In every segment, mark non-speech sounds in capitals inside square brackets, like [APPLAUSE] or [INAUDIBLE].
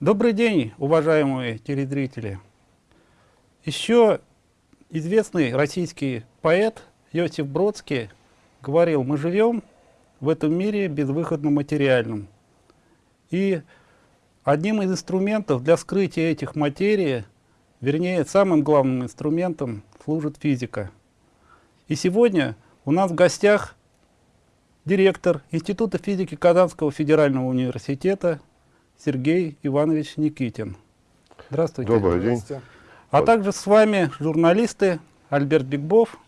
Добрый день, уважаемые телезрители. Еще известный российский поэт Йосиф Бродский говорил, мы живем в этом мире безвыходно материальном. И одним из инструментов для скрытия этих материй, вернее, самым главным инструментом служит физика. И сегодня у нас в гостях директор Института физики Казанского федерального университета Сергей Иванович Никитин. Здравствуйте. Добрый день. А также с вами журналисты Альберт Бикбов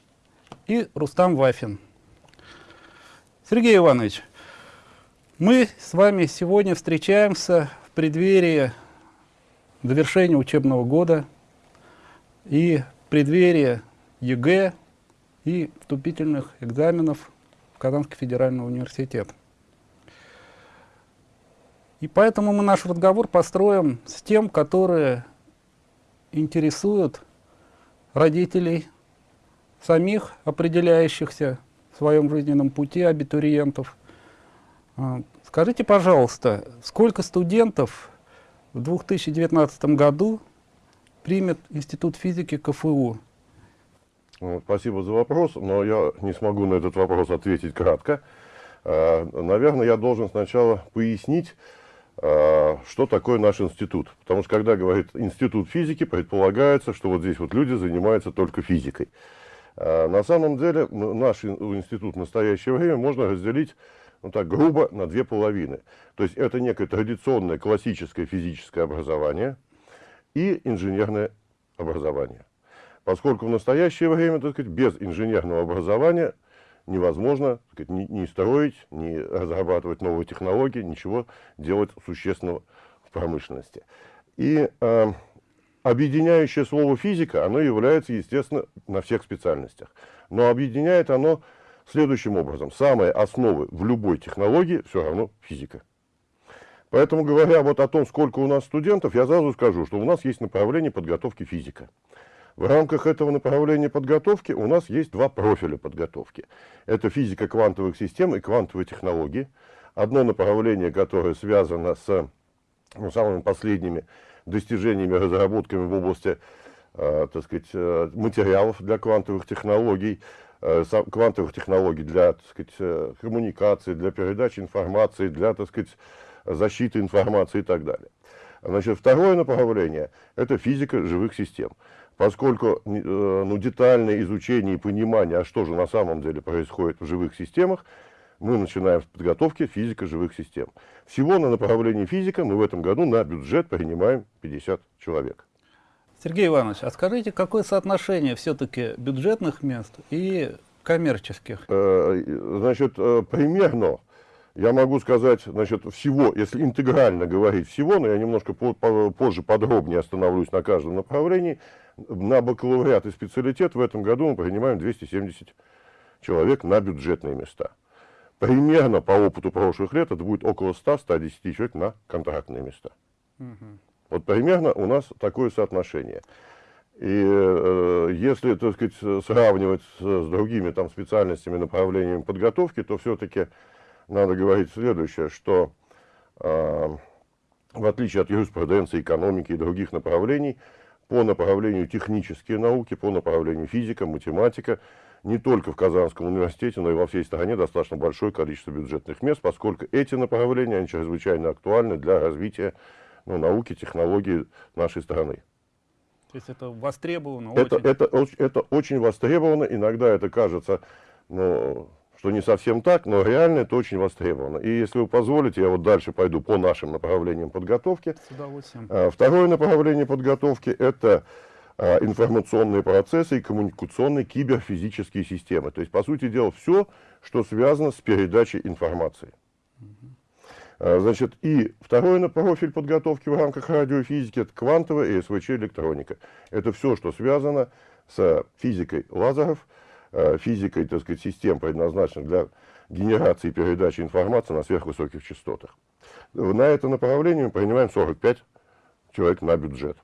и Рустам Вафин. Сергей Иванович, мы с вами сегодня встречаемся в преддверии завершения учебного года и в преддверии ЕГЭ и вступительных экзаменов в Казанский федеральный университет. И поэтому мы наш разговор построим с тем, которые интересуют родителей, самих определяющихся в своем жизненном пути абитуриентов. А, скажите, пожалуйста, сколько студентов в 2019 году примет Институт физики КФУ? Ну, спасибо за вопрос, но я не смогу на этот вопрос ответить кратко. А, наверное, я должен сначала пояснить, что такое наш институт. Потому что когда говорит институт физики, предполагается, что вот здесь вот люди занимаются только физикой. А, на самом деле наш институт в настоящее время можно разделить ну так грубо на две половины. То есть это некое традиционное классическое физическое образование и инженерное образование. Поскольку в настоящее время, так сказать, без инженерного образования невозможно сказать, ни, ни строить, ни разрабатывать новые технологии, ничего делать существенного в промышленности. И э, объединяющее слово физика, оно является, естественно, на всех специальностях. Но объединяет оно следующим образом. Самые основы в любой технологии все равно физика. Поэтому, говоря вот о том, сколько у нас студентов, я сразу скажу, что у нас есть направление подготовки физика. В рамках этого направления подготовки у нас есть два профиля подготовки. Это физика квантовых систем и квантовые технологии. Одно направление, которое связано с ну, самыми последними достижениями, разработками в области э, так сказать, э, материалов для квантовых технологий, э, квантовых технологий для так сказать, э, коммуникации, для передачи информации, для так сказать, защиты информации и так далее. Значит, второе направление – это физика живых систем поскольку э, ну, детальное изучение и понимание, а что же на самом деле происходит в живых системах, мы начинаем с подготовки физика живых систем. Всего на направлении физика мы в этом году на бюджет принимаем 50 человек. Сергей Иванович, а скажите, какое соотношение все-таки бюджетных мест и коммерческих? Э, значит, э, примерно, я могу сказать, значит, всего, если интегрально говорить всего, но я немножко позже подробнее остановлюсь на каждом направлении, на бакалавриат и специалитет в этом году мы принимаим 270 человек на бюджетные места. Примерно по опыту прошлых лет это будет около 100-110 человек на контрактные места. Угу. Вот примерно у нас такое соотношение. И э, если, так сказать, сравнивать с, с другими там специальностями, направлениями подготовки, то все-таки надо говорить следующее, что э, в отличие от юриспруденции, экономики и других направлений, по направлению технические науки, по направлению физика, математика, не только в Казанском университете, но и во всей стране достаточно большое количество бюджетных мест, поскольку эти направления они чрезвычайно актуальны для развития ну, науки, технологий нашей страны. То есть это востребовано? Это, очень... Это, это, очень востребовано, иногда это кажется ну, что не совсем так, но реально это очень востребовано. И если вы позволите, я вот дальше пойду по нашим направлениям подготовки. С удовольствием. А, второе направление подготовки – это а, информационные процессы и коммуникационные киберфизические системы. То есть, по сути дела, все, что связано с передачей информации. Угу. Значит, и второй профиль подготовки в рамках радиофизики – это квантовая и СВЧ-электроника. Это все, что связано с физикой лазеров, физикой, так сказать, систем, предназначенных для генерации и передачи информации на сверхвысоких частотах. На это направление мы принимаем 45 человек на бюджет.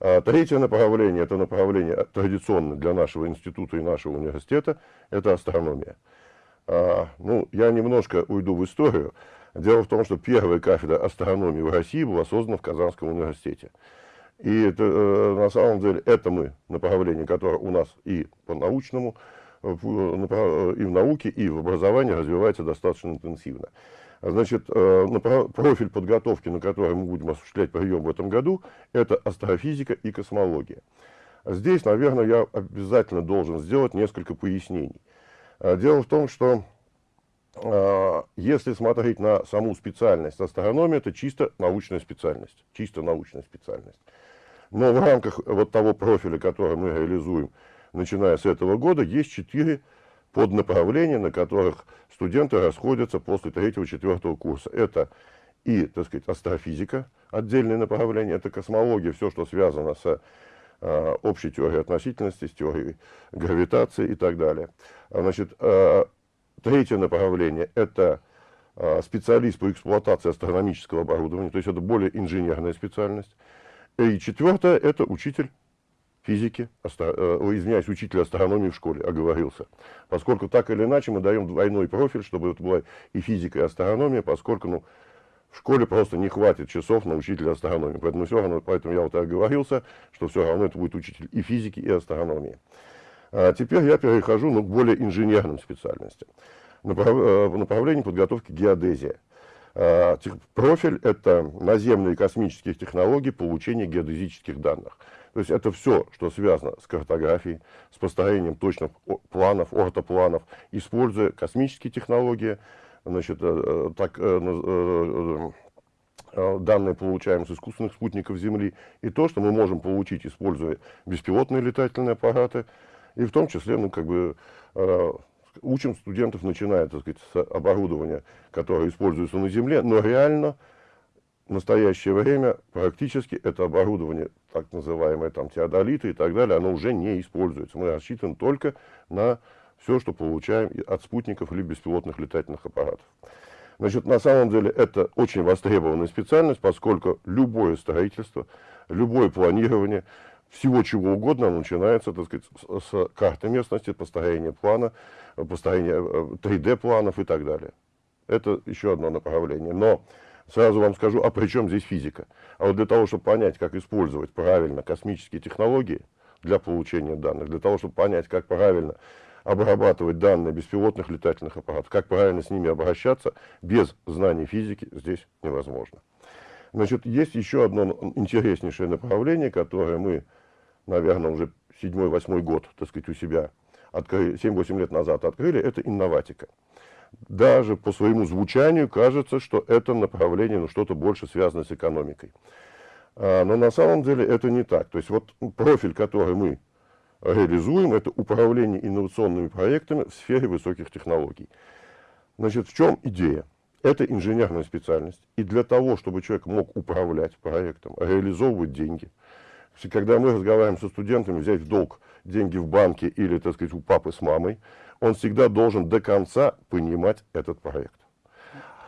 А третье направление, это направление традиционно для нашего института и нашего университета, это астрономия. А, ну, я немножко уйду в историю. Дело в том, что первая кафедра астрономии в России была создана в Казанском университете. И это, э, на самом деле это мы, направление, которое у нас и по научному, и в науке, и в образовании развивается достаточно интенсивно. Значит, профиль подготовки, на который мы будем осуществлять прием в этом году, это астрофизика и космология. Здесь, наверное, я обязательно должен сделать несколько пояснений. Дело в том, что если смотреть на саму специальность астрономии, это чисто научная специальность. Чисто научная специальность. Но в рамках вот того профиля, который мы реализуем, начиная с этого года, есть четыре поднаправления, на которых студенты расходятся после третьего-четвертого курса. Это и, так сказать, астрофизика, отдельное направление, это космология, все, что связано с э, общей теорией относительности, с теорией гравитации и так далее. Значит, э, третье направление – это э, специалист по эксплуатации астрономического оборудования, то есть это более инженерная специальность. И четвертое – это учитель физики, э, извиняюсь, учитель астрономии в школе, оговорился. Поскольку так или иначе мы даем двойной профиль, чтобы это была и физика, и астрономия, поскольку ну, в школе просто не хватит часов на учителя астрономии. Поэтому все равно, поэтому я вот оговорился, что все равно это будет учитель и физики, и астрономии. А теперь я перехожу ну, к более инженерным специальностям. Направ, э, направление подготовки геодезия. А, профиль – это наземные космические технологии получения геодезических данных. То есть это все, что связано с картографией, с построением точных планов, ортопланов, используя космические технологии, значит, э, э, так, э, данные получаем с искусственных спутников Земли, и то, что мы можем получить, используя беспилотные летательные аппараты, и в том числе, ну, как бы, учим студентов, начиная, так сказать, с оборудования, которое используется на Земле, но реально в настоящее время практически это оборудование, так называемое там теодолиты и так далее, оно уже не используется. Мы рассчитаны только на все, что получаем от спутников или беспилотных летательных аппаратов. Значит, на самом деле это очень востребованная специальность, поскольку любое строительство, любое планирование, всего чего угодно начинается, так сказать, с, с карты местности, построения плана, построения 3D-планов э, и так далее. Это еще одно направление. Но Сразу вам скажу, а при чем здесь физика? А вот для того, чтобы понять, как использовать правильно космические технологии для получения данных, для того, чтобы понять, как правильно обрабатывать данные беспилотных летательных аппаратов, как правильно с ними обращаться, без знаний физики здесь невозможно. Значит, есть еще одно интереснейшее направление, которое мы, наверное, уже седьмой-восьмой год, так сказать, у себя 7-8 лет назад открыли, это инноватика даже по своему звучанию кажется, что это направление, ну, что-то больше связано с экономикой. А, но на самом деле это не так. То есть вот профиль, который мы реализуем, это управление инновационными проектами в сфере высоких технологий. Значит, в чем идея? Это инженерная специальность. И для того, чтобы человек мог управлять проектом, реализовывать деньги. Когда мы разговариваем со студентами, взять в долг деньги в банке или, так сказать, у папы с мамой, он всегда должен до конца понимать этот проект.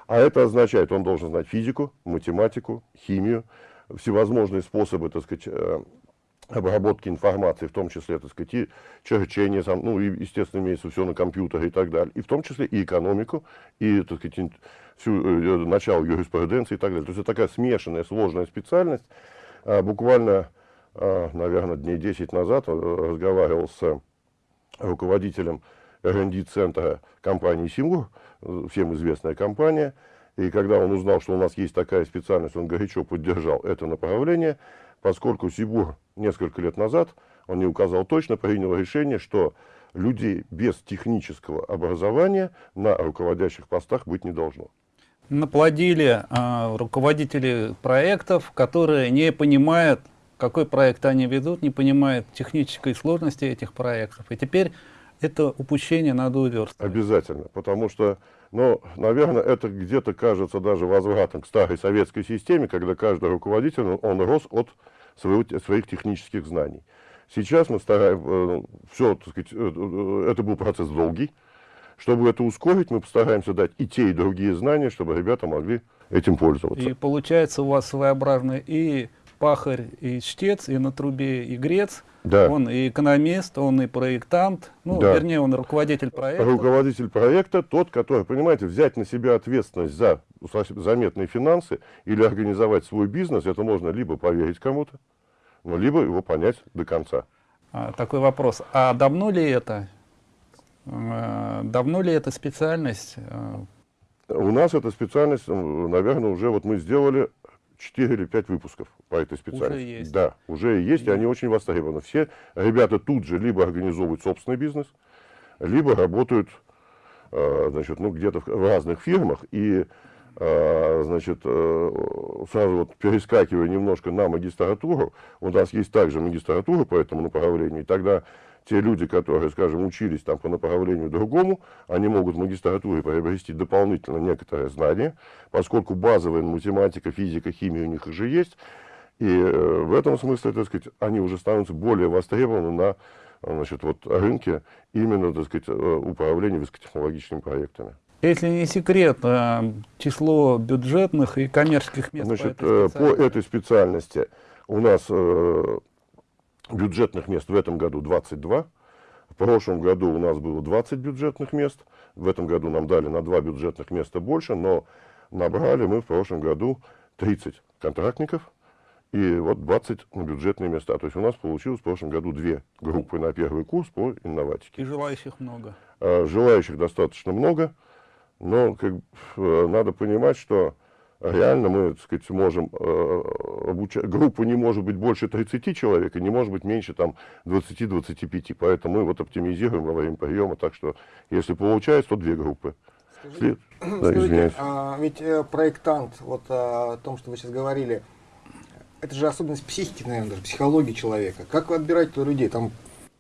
А это означает, он должен знать физику, математику, химию, всевозможные способы, так сказать, э, обработки информации, в том числе, так сказать, и черчение, ну, и, естественно, имеется все на компьютере и так далее, и в том числе и экономику, и, так сказать, всю, э, начало юриспруденции и так далее. То есть это такая смешанная, сложная специальность. А, буквально, наверное, дней 10 назад э, разговаривал с руководителем R&D-центра компании «Симур», всем известная компания. И когда он узнал, что у нас есть такая специальность, он горячо поддержал это направление, поскольку Сибур несколько лет назад, он не указал точно, принял решение, что людей без технического образования на руководящих постах быть не должно. Наплодили э, руководители проектов, которые не понимают, какой проект они ведут, не понимают технической сложности этих проектов. И теперь это упущение надо уверстывать. Обязательно, потому что, ну, наверное, это где-то кажется даже возвратом к старой советской системе, когда каждый руководитель, он рос от своего, своих технических знаний. Сейчас мы стараемся, э, все, так сказать, э, э, это был процесс долгий. Чтобы это ускорить, мы постараемся дать и те, и другие знания, чтобы ребята могли этим пользоваться. И получается у вас своеобразный и пахарь и чтец, и на трубе и грец. Да. Он и экономист, он и проектант, ну, Да. вернее, он руководитель проекта. Руководитель проекта тот, который, понимаете, взять на себя ответственность за заметные финансы или организовать свой бизнес, это можно либо поверить кому-то, ну, либо его понять до конца. А, такой вопрос. А давно ли это? э, Давно ли эта специальность? э, У нас эта специальность, наверное, уже вот мы сделали 4 или 5 выпусков по этой специальности. есть. Да, уже есть, и они очень востребованы. Все ребята тут же либо организовывают собственный бизнес, либо работают э, значит, ну, где-то в в разных фирмах. И э, значит, э, сразу вот перескакивая немножко на магистратуру, у нас есть также магистратура по этому направлению, и тогда те люди, которые, скажем, учились там по направлению другому, они могут в магистратуре приобрести дополнительно некоторые знания, поскольку базовая математика, физика, химия у них уже есть, и э, в этом смысле, так сказать, они уже становятся более востребованы на значит, вот, рынке именно, так сказать, э, управления высокотехнологичными проектами. Если не секрет, э, число бюджетных и коммерческих мест Значит, по этой по специальности? этой специальности у нас бюджетных мест в этом году 22. В прошлом году у нас было 20 бюджетных мест. В этом году нам дали на 2 бюджетных места больше, но набрали мы в прошлом году 30 контрактников и вот 20 на бюджетные места. То есть у нас получилось в прошлом году две группы на первый курс по инноватике. И желающих много. Э, Желающих достаточно много, но как, э, надо понимать, что реально мы, так сказать, можем э, обучать. Группа не может быть больше 30 человек и не может быть меньше там 20-25. Поэтому мы вот оптимизируем во время приема. Так что, если получается, то две группы. Скажите, След- [CLEARS THROAT] Да, скажите, извиняюсь. а, ведь э, проектант, вот а, о том, что вы сейчас говорили, это же особенность психики, наверное, даже психологии человека. Как вы отбираете людей? Там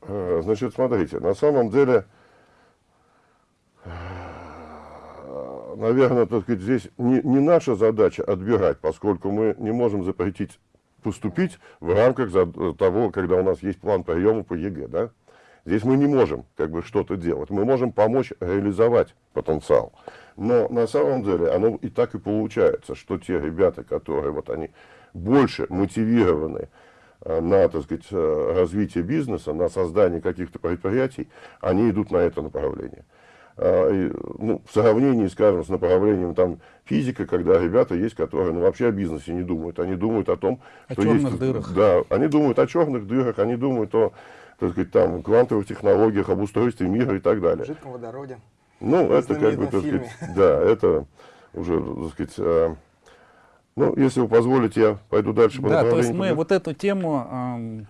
Э, Значит, смотрите, на самом деле, наверное, так сказать, здесь не, не наша задача отбирать, поскольку мы не можем запретить поступить в рамках за- того, когда у нас есть план приема по ЕГЭ, да? Здесь мы не можем как бы что-то делать. Мы можем помочь реализовать потенциал. Но на самом деле оно и так и получается, что те ребята, которые вот они больше мотивированы э, на, так сказать, э, развитие бизнеса, на создание каких-то предприятий, они идут на это направление. А, ну, в сравнении, скажем, с направлением там, физика, когда ребята есть, которые ну, вообще о бизнесе не думают. Они думают о том, О что черных есть... дырах. Да, они думают о черных дырах, они думают о так сказать, там, квантовых технологиях, об устройстве мира и так далее. жидком водороде. Ну, В это как бы, так сказать, да, это уже, так сказать, э, ну, если вы позволите, я пойду дальше по Да, то есть мы куда- вот эту тему а, м,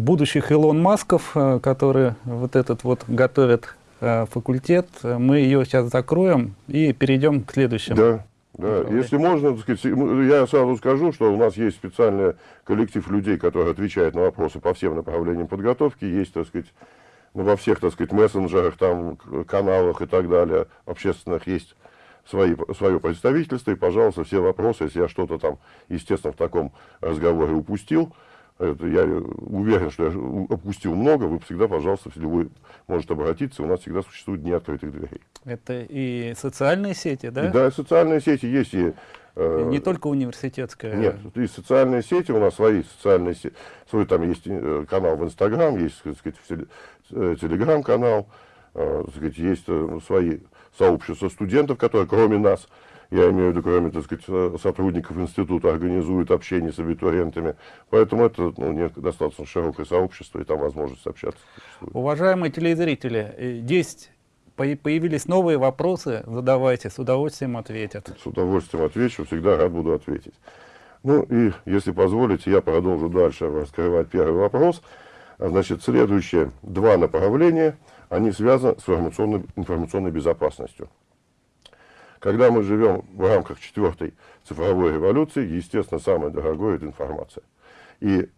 будущих Илон Масков, а, которые вот этот вот готовят а, факультет, а, мы ее сейчас закроем и перейдем к следующему. Да, да. направлению. Если можно, так сказать, я сразу скажу, что у нас есть специальный коллектив людей, которые отвечают на вопросы по всем направлениям подготовки. Есть, так сказать, ну, во всех, так сказать, мессенджерах, там, каналах и так далее, общественных есть свои, свое представительство. И, пожалуйста, все вопросы, если я что-то там, естественно, в таком разговоре упустил, это я уверен, что я у- упустил много, вы всегда, пожалуйста, любой может обратиться. У нас всегда существуют дни открытых дверей. Это и социальные сети, да? И да, и социальные сети есть, и э, не только университетская. нет, и социальные сети, у нас свои социальные сети, свой там есть э, канал в Инстаграм, есть, так сказать, э, Телеграм-канал, э, сказать, есть э, свои сообщества студентов, которые кроме нас, я имею в виду, кроме, так сказать, э, сотрудников института, организуют общение с абитуриентами. Поэтому это ну, достаточно широкое сообщество, и там возможность общаться. существует. Уважаемые телезрители, э, есть по- появились новые вопросы, задавайте, с удовольствием ответят. С удовольствием отвечу, всегда рад буду ответить. Ну и, если позволите, я продолжу дальше раскрывать первый вопрос. А, Значит, следующие два направления, они связаны с информационной, информационной безопасностью. Когда мы живем в рамках четвертой цифровой революции, естественно, самое дорогое – это информация. И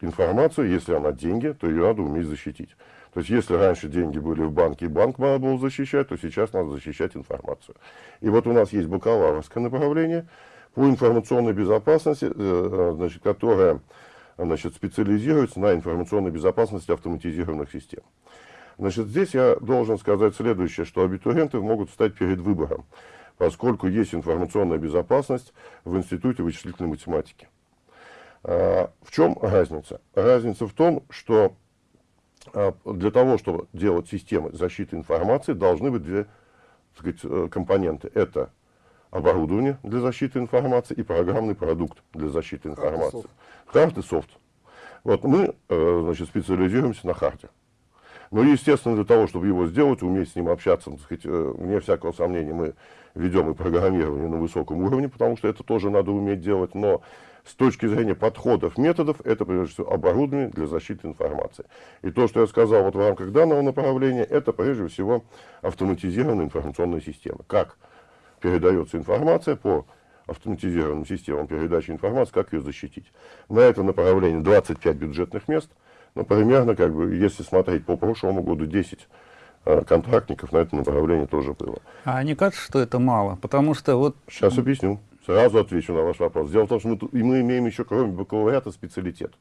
информацию, если она деньги, то ее надо уметь защитить. То есть, если раньше деньги были в банке, и банк надо было защищать, то сейчас надо защищать информацию. И вот у нас есть бакалаврское направление по информационной безопасности, э, э, значит, которое значит, специализируется на информационной безопасности автоматизированных систем. Значит, здесь я должен сказать следующее, что абитуриенты могут встать перед выбором, поскольку есть информационная безопасность в Институте вычислительной математики. А, в чем разница? Разница в том, что а, для того, чтобы делать системы защиты информации, должны быть две так сказать, э, компоненты. Это оборудование для защиты информации и программный продукт для защиты информации. Хард и софт. Вот мы э, значит, специализируемся на харде. Но, естественно, для того, чтобы его сделать, уметь с ним общаться, так сказать, э, вне всякого сомнения, мы ведем и программирование на высоком уровне, потому что это тоже надо уметь делать. Но с точки зрения подходов, методов, это прежде всего оборудование для защиты информации. И то, что я сказал вот в рамках данного направления, это прежде всего автоматизированная информационная система. Как передается информация по автоматизированным системам передачи информации, как ее защитить. На это направление 25 бюджетных мест, ну, примерно, как бы, если смотреть по прошлому году, 10 э, контрактников на это направление тоже было. А не кажется, что это мало? Потому что вот... Сейчас объясню. Сразу отвечу на ваш вопрос. Дело в том, что мы, и мы имеем еще, кроме бакалавриата, специалитет.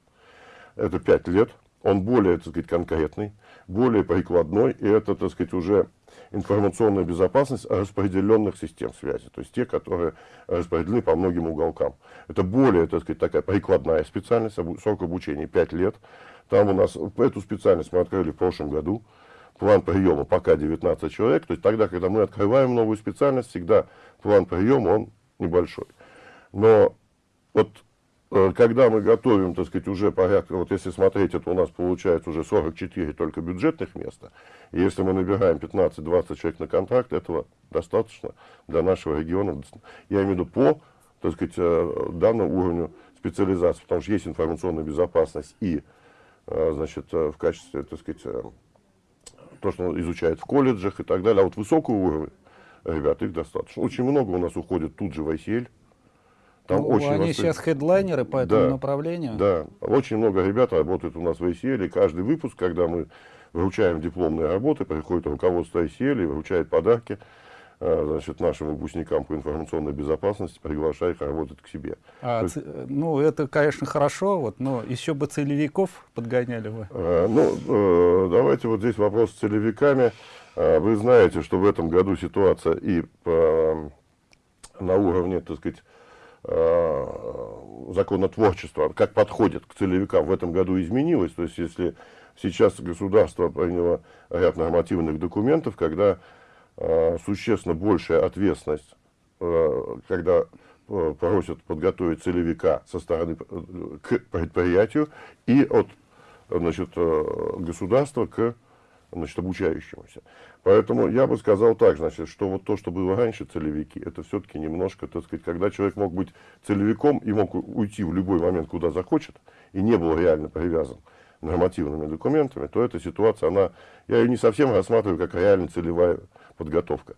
Это 5 лет. Он более, так сказать, конкретный, более прикладной, и это, так сказать, уже информационная безопасность распределенных систем связи, то есть те, которые распределены по многим уголкам. Это более, так сказать, такая прикладная специальность, срок обучения 5 лет. Там у нас, эту специальность мы открыли в прошлом году, план приема пока 19 человек, то есть тогда, когда мы открываем новую специальность, всегда план приема, он небольшой. Но вот Э, когда мы готовим, так сказать, уже порядка, вот если смотреть, это у нас получается уже 44 только бюджетных места, и если мы набираем 15-20 человек на контракт, этого достаточно для нашего региона, я имею в виду по, так сказать, э, данному уровню специализации, потому что есть информационная безопасность и, значит, в качестве, так сказать, то, что изучают в колледжах и так далее, а вот высокого уровня, ребят, их достаточно. Очень много у нас уходит тут же в ICL, там ну, очень они сейчас хедлайнеры по этому да, направлению. Да, очень много ребят работают у нас в ICL, и каждый выпуск, когда мы вручаем дипломные работы, приходит руководство ICL и вручает подарки. э, значит, нашим выпускникам по информационной безопасности, приглашая их работать к себе. А, есть, ну, это, конечно, хорошо, вот, но еще бы целевиков подгоняли вы. Э, ну, э, давайте вот здесь вопрос с целевиками. Э, вы знаете, что в этом году ситуация и по, на уровне, так сказать, Э, законотворчества, как подходит к целевикам, в этом году изменилось. То есть, если сейчас государство приняло ряд нормативных документов, когда э, существенно большая ответственность, э, когда э, просят подготовить целевика со стороны э, к предприятию и от значит, э, государства к значит, обучающемуся. Поэтому я бы сказал так, значит, что вот то, что было раньше целевики, это все-таки немножко, так сказать, когда человек мог быть целевиком и мог уйти в любой момент, куда захочет, и не был реально привязан нормативными документами, то эта ситуация, она, я ее не совсем рассматриваю как реально целевая подготовка.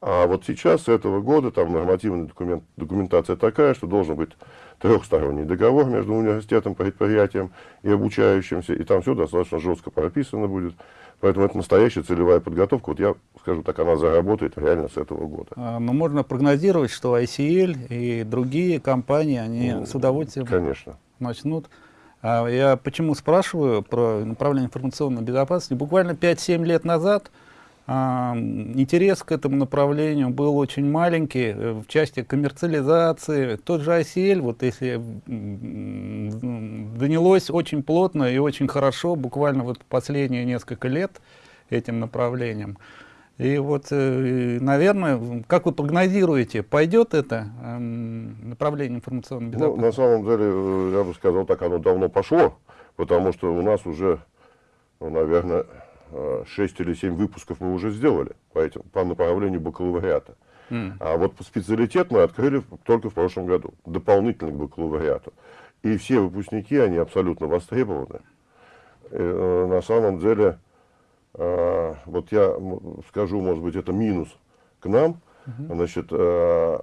А вот сейчас, с этого года, там нормативная документ, документация такая, что должен быть трехсторонний договор между университетом, предприятием и обучающимся, и там все достаточно жестко прописано будет. Поэтому это настоящая целевая подготовка. Вот я скажу так, она заработает реально с этого года. А, но можно прогнозировать, что ICL и другие компании, они ну, с удовольствием конечно. начнут. А я почему спрашиваю про направление информационной безопасности? Буквально 5-7 лет назад а, интерес к этому направлению был очень маленький э, в части коммерциализации. Тот же ICL, вот если занялось очень плотно и очень хорошо, буквально вот последние несколько лет этим направлением. И вот, э, наверное, как вы прогнозируете, пойдет это эм, направление информационной безопасности? Ну, на самом деле, э, я бы сказал так, оно давно пошло, потому что у нас уже, ну, наверное, 6 или 7 выпусков мы уже сделали по, этим, по направлению бакалавриата. Mm. А вот специалитет мы открыли только в прошлом году, дополнительно к бакалавриату. И все выпускники, они абсолютно востребованы. И, э, на самом деле, э, вот я скажу, может быть, это минус к нам. -hmm. Значит, э,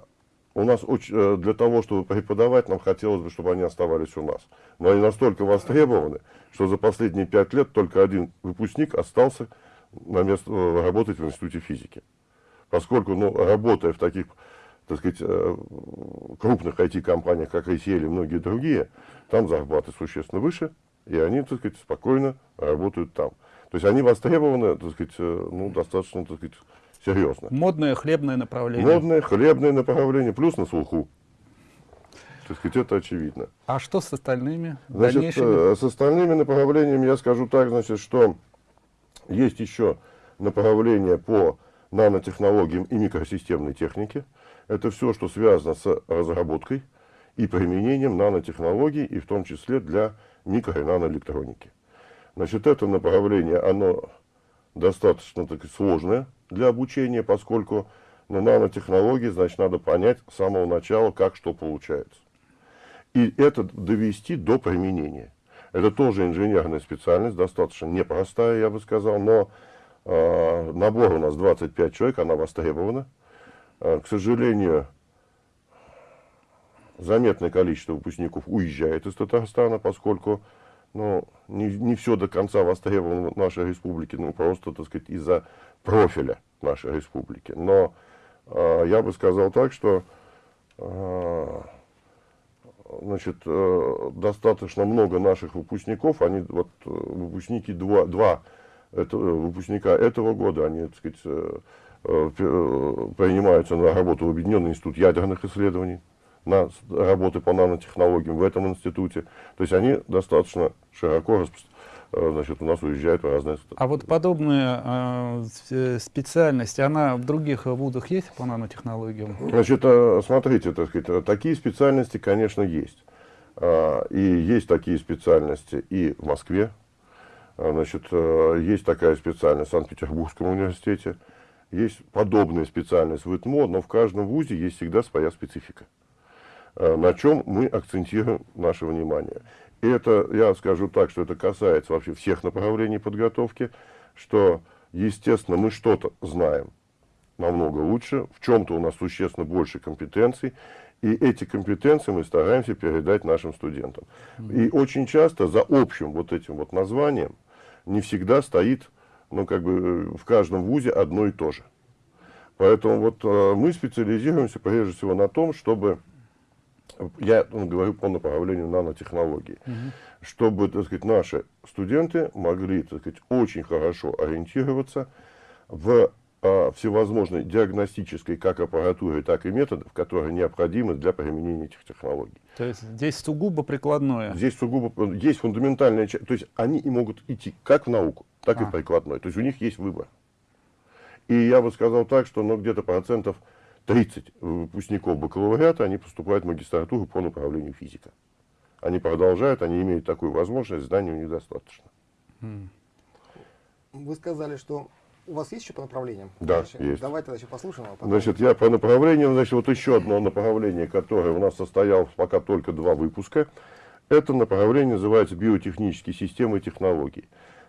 у нас очень, э, для того, чтобы преподавать, нам хотелось бы, чтобы они оставались у нас. Но они настолько востребованы, что за последние пять лет только один выпускник остался на место, э, работать в Институте физики. Поскольку, ну, работая в таких, так сказать, э, крупных IT-компаниях, как ICL и многие другие, там зарплаты существенно выше, и они, так сказать, спокойно работают там. То есть они востребованы, так сказать, ну, достаточно, так сказать, серьезно. Модное хлебное направление. Модное хлебное направление, плюс на слуху. Так сказать, это очевидно. А что с остальными Значит, дальнейшими? э, с остальными направлениями я скажу так, значит, что есть еще направление по нанотехнологиям и микросистемной технике. Это все, что связано с разработкой и применением нанотехнологий, и в том числе для микро- и наноэлектроники. Значит, это направление, оно достаточно так, сложное для обучения, поскольку на нанотехнологии, значит, надо понять с самого начала, как что получается. И это довести до применения. Это тоже инженерная специальность, достаточно непростая, я бы сказал, но э, набор у нас 25 человек, она востребована. Э, к сожалению, заметное количество выпускников уезжает из Татарстана, поскольку ну, не, не все до конца востребовано в нашей республике, ну, просто, так сказать, из-за профиля нашей республики. Но э, я бы сказал так, что э, значит, э, достаточно много наших выпускников, они вот э, выпускники два, два это, выпускника этого года, они, так сказать, э, э, принимаются на работу в Объединенный институт ядерных исследований, на работы по нанотехнологиям в этом институте. То есть они достаточно широко значит, у нас уезжают в разные страны. А вот подобная э, специальность, она в других вузах есть по нанотехнологиям? Значит, смотрите, так сказать, такие специальности, конечно, есть. И есть такие специальности и в Москве. Значит, есть такая специальность в Санкт-Петербургском университете. Есть подобная специальность в ИТМО, но в каждом вузе есть всегда своя специфика. Э, на чем мы акцентируем наше внимание. И это, я скажу так, что это касается вообще всех направлений подготовки, что, естественно, мы что-то знаем намного лучше, в чем-то у нас существенно больше компетенций, и эти компетенции мы стараемся передать нашим студентам. И очень часто за общим вот этим вот названием не всегда стоит, ну, как бы в каждом вузе одно и то же. Поэтому вот э, мы специализируемся прежде всего на том, чтобы я ну, говорю по направлению нанотехнологий, угу. чтобы, так сказать, наши студенты могли, так сказать, очень хорошо ориентироваться в а, всевозможной диагностической как аппаратуре, так и методов, которые необходимы для применения этих технологий. То есть здесь сугубо прикладное? Здесь сугубо, есть фундаментальная часть, то есть они и могут идти как в науку, так а. и в прикладной, то есть у них есть выбор. И я бы сказал так, что ну, где-то процентов 30 выпускников бакалавриата, они поступают в магистратуру по направлению физика. Они продолжают, они имеют такую возможность, знаний у них достаточно. Вы сказали, что у вас есть еще по направлениям? Да, значит, есть. Давайте тогда еще послушаем. А потом... Значит, я по направлениям, значит, вот еще одно направление, которое у нас состоялось пока только два выпуска. Это направление называется биотехнические системы и технологии.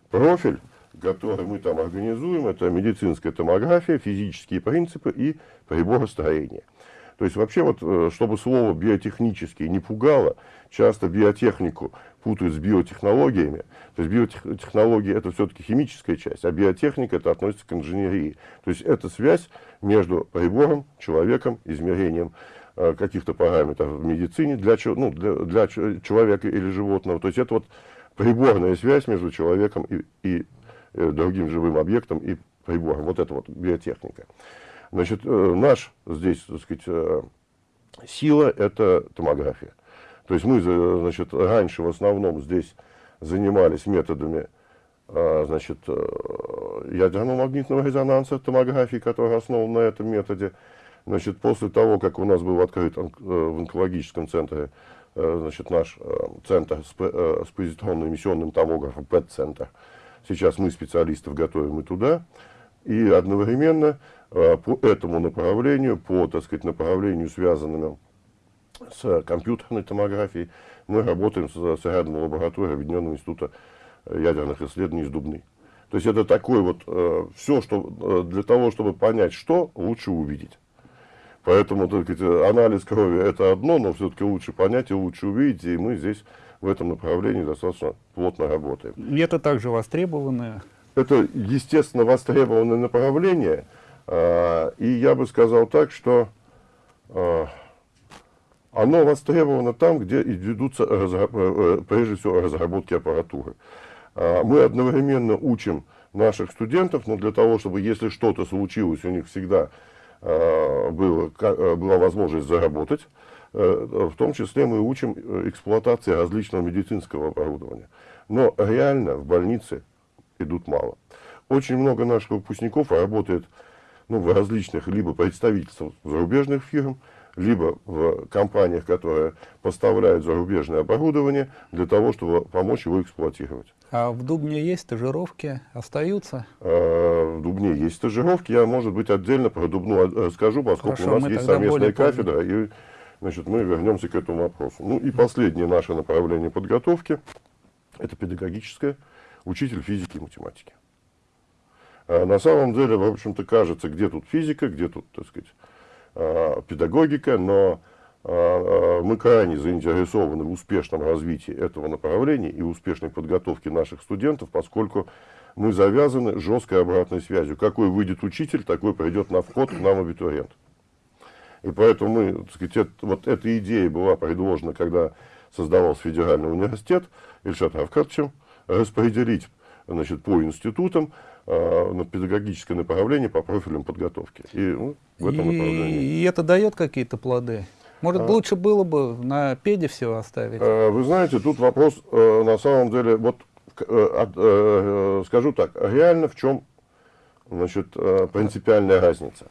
Профиль который мы там организуем, это медицинская томография, физические принципы и приборостроение. То есть вообще вот, э, чтобы слово биотехнический не пугало, часто биотехнику путают с биотехнологиями. То есть биотехнология это все-таки химическая часть, а биотехника это относится к инженерии. То есть это связь между прибором, человеком, измерением э, каких-то параметров в медицине для, ну, для, для человека или животного. То есть это вот приборная связь между человеком и, и другим живым объектом и прибором. Вот это вот биотехника. Значит, э, наш здесь, так сказать, э, сила – это томография. То есть мы, значит, раньше в основном здесь занимались методами значит, ядерного магнитного резонанса, томографии, которая основана на этом методе. Значит, после того, как у нас был открыт в онкологическом центре значит, наш центр с позитронно-эмиссионным томографом, ПЭТ-центр, Сейчас мы специалистов готовим и туда. И одновременно э, по этому направлению, по, так сказать, направлению, связанному с компьютерной томографией, мы работаем с, с рядом лабораторией Объединенного института ядерных исследований из Дубны. То есть это такое вот э, все, что э, для того, чтобы понять, что лучше увидеть. Поэтому так сказать, анализ крови это одно, но все-таки лучше понять и лучше увидеть, и мы здесь в этом направлении достаточно плотно работаем. И это также востребованное? Это, естественно, востребованное направление. А, и я бы сказал так, что а, оно востребовано там, где ведутся, э, прежде всего, разработки аппаратуры. А, мы одновременно учим наших студентов, но для того, чтобы, если что-то случилось, у них всегда было, была возможность заработать, э, в том числе мы учим э, эксплуатации различного медицинского оборудования. Но реально в больнице идут мало. Очень много наших выпускников работает ну, в различных либо представительствах зарубежных фирм, либо в компаниях, которые поставляют зарубежное оборудование, для того, чтобы помочь его эксплуатировать. А в Дубне есть стажировки? Остаются? А, в Дубне есть стажировки. Я, может быть, отдельно про Дубну расскажу, поскольку Хорошо, у нас есть совместная кафедра, и значит, мы вернемся к этому вопросу. Ну и последнее наше направление подготовки – это педагогическое, учитель физики и математики. А на самом деле, в общем-то, кажется, где тут физика, где тут, так сказать, а, педагогика, но а, а, мы крайне заинтересованы в успешном развитии этого направления и успешной подготовке наших студентов, поскольку мы завязаны жесткой обратной связью. Какой выйдет учитель, такой придет на вход к нам абитуриент. И поэтому мы, так сказать, это, вот эта идея была предложена, когда создавался федеральный университет Ильшатом Авкадовичем, распределить значит, по институтам э, на педагогическое направление по профилям подготовки. И ну, в этом и, направлении. И это дает какие-то плоды? Может, а, лучше было бы на педе все оставить? Э, вы знаете, тут вопрос э, на самом деле, вот э, э, скажу так, реально в чем значит, э, принципиальная разница.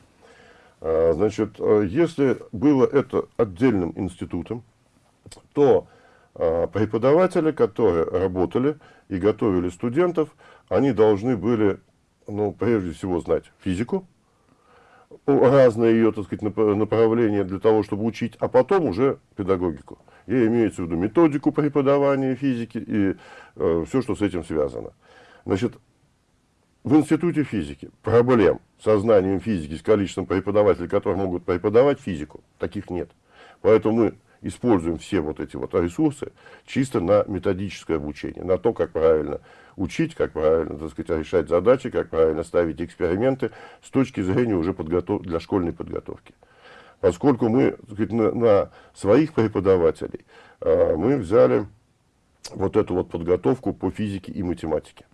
Э, значит, э, если было это отдельным институтом, то э, преподаватели, которые работали и готовили студентов, они должны были, ну, прежде всего, знать физику, разные ее, так сказать, направления для того, чтобы учить, а потом уже педагогику. И имеется в виду методику преподавания физики и э, все, что с этим связано. Значит, в институте физики проблем со знанием физики, с количеством преподавателей, которые могут преподавать физику, таких нет. Поэтому мы используем все вот эти вот ресурсы чисто на методическое обучение, на то, как правильно учить, как правильно так сказать, решать задачи, как правильно ставить эксперименты с точки зрения уже подготов... для школьной подготовки. Поскольку мы сказать, на, на своих преподавателей э, мы взяли вот эту вот подготовку по физике и математике.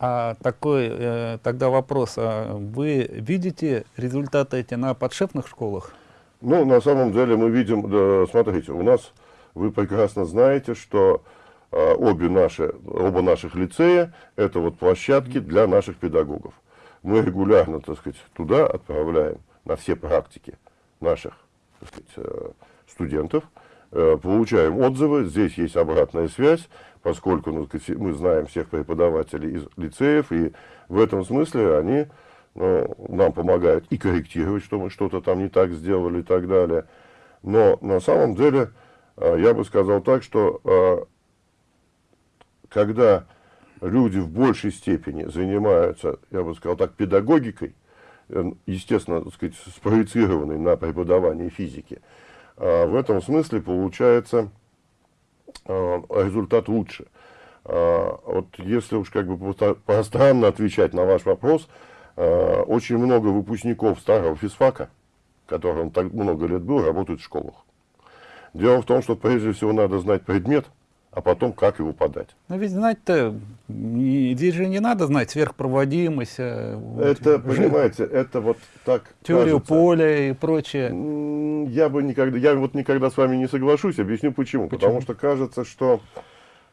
А такой э, тогда вопрос, а вы видите результаты эти на подшефных школах? Ну, на самом деле мы видим, да, смотрите, у нас, вы прекрасно знаете, что а, обе наши, оба наших лицея – это вот площадки для наших педагогов. Мы регулярно, так сказать, туда отправляем на все практики наших так сказать, э, студентов, э, получаем отзывы, здесь есть обратная связь, поскольку ну, мы знаем всех преподавателей из лицеев, и в этом смысле они ну, нам помогают и корректировать, что мы что-то там не так сделали и так далее. Но на самом деле, э, я бы сказал так, что когда люди в большей степени занимаются, я бы сказал так, педагогикой, э, естественно, так сказать, спроецированной на преподавание физики, а, в этом смысле получается а, результат лучше. А, вот если уж как бы пространно отвечать на ваш вопрос, очень много выпускников старого физфака, которым так много лет был, работают в школах. Дело в том, что прежде всего надо знать предмет – а потом как его подать. Но ведь знать-то, здесь же не надо знать сверхпроводимость. Э, это, вот, понимаете, это вот так Теорию кажется. поля и прочее. Я бы никогда, я вот никогда с вами не соглашусь, объясню почему. почему? Потому что кажется, что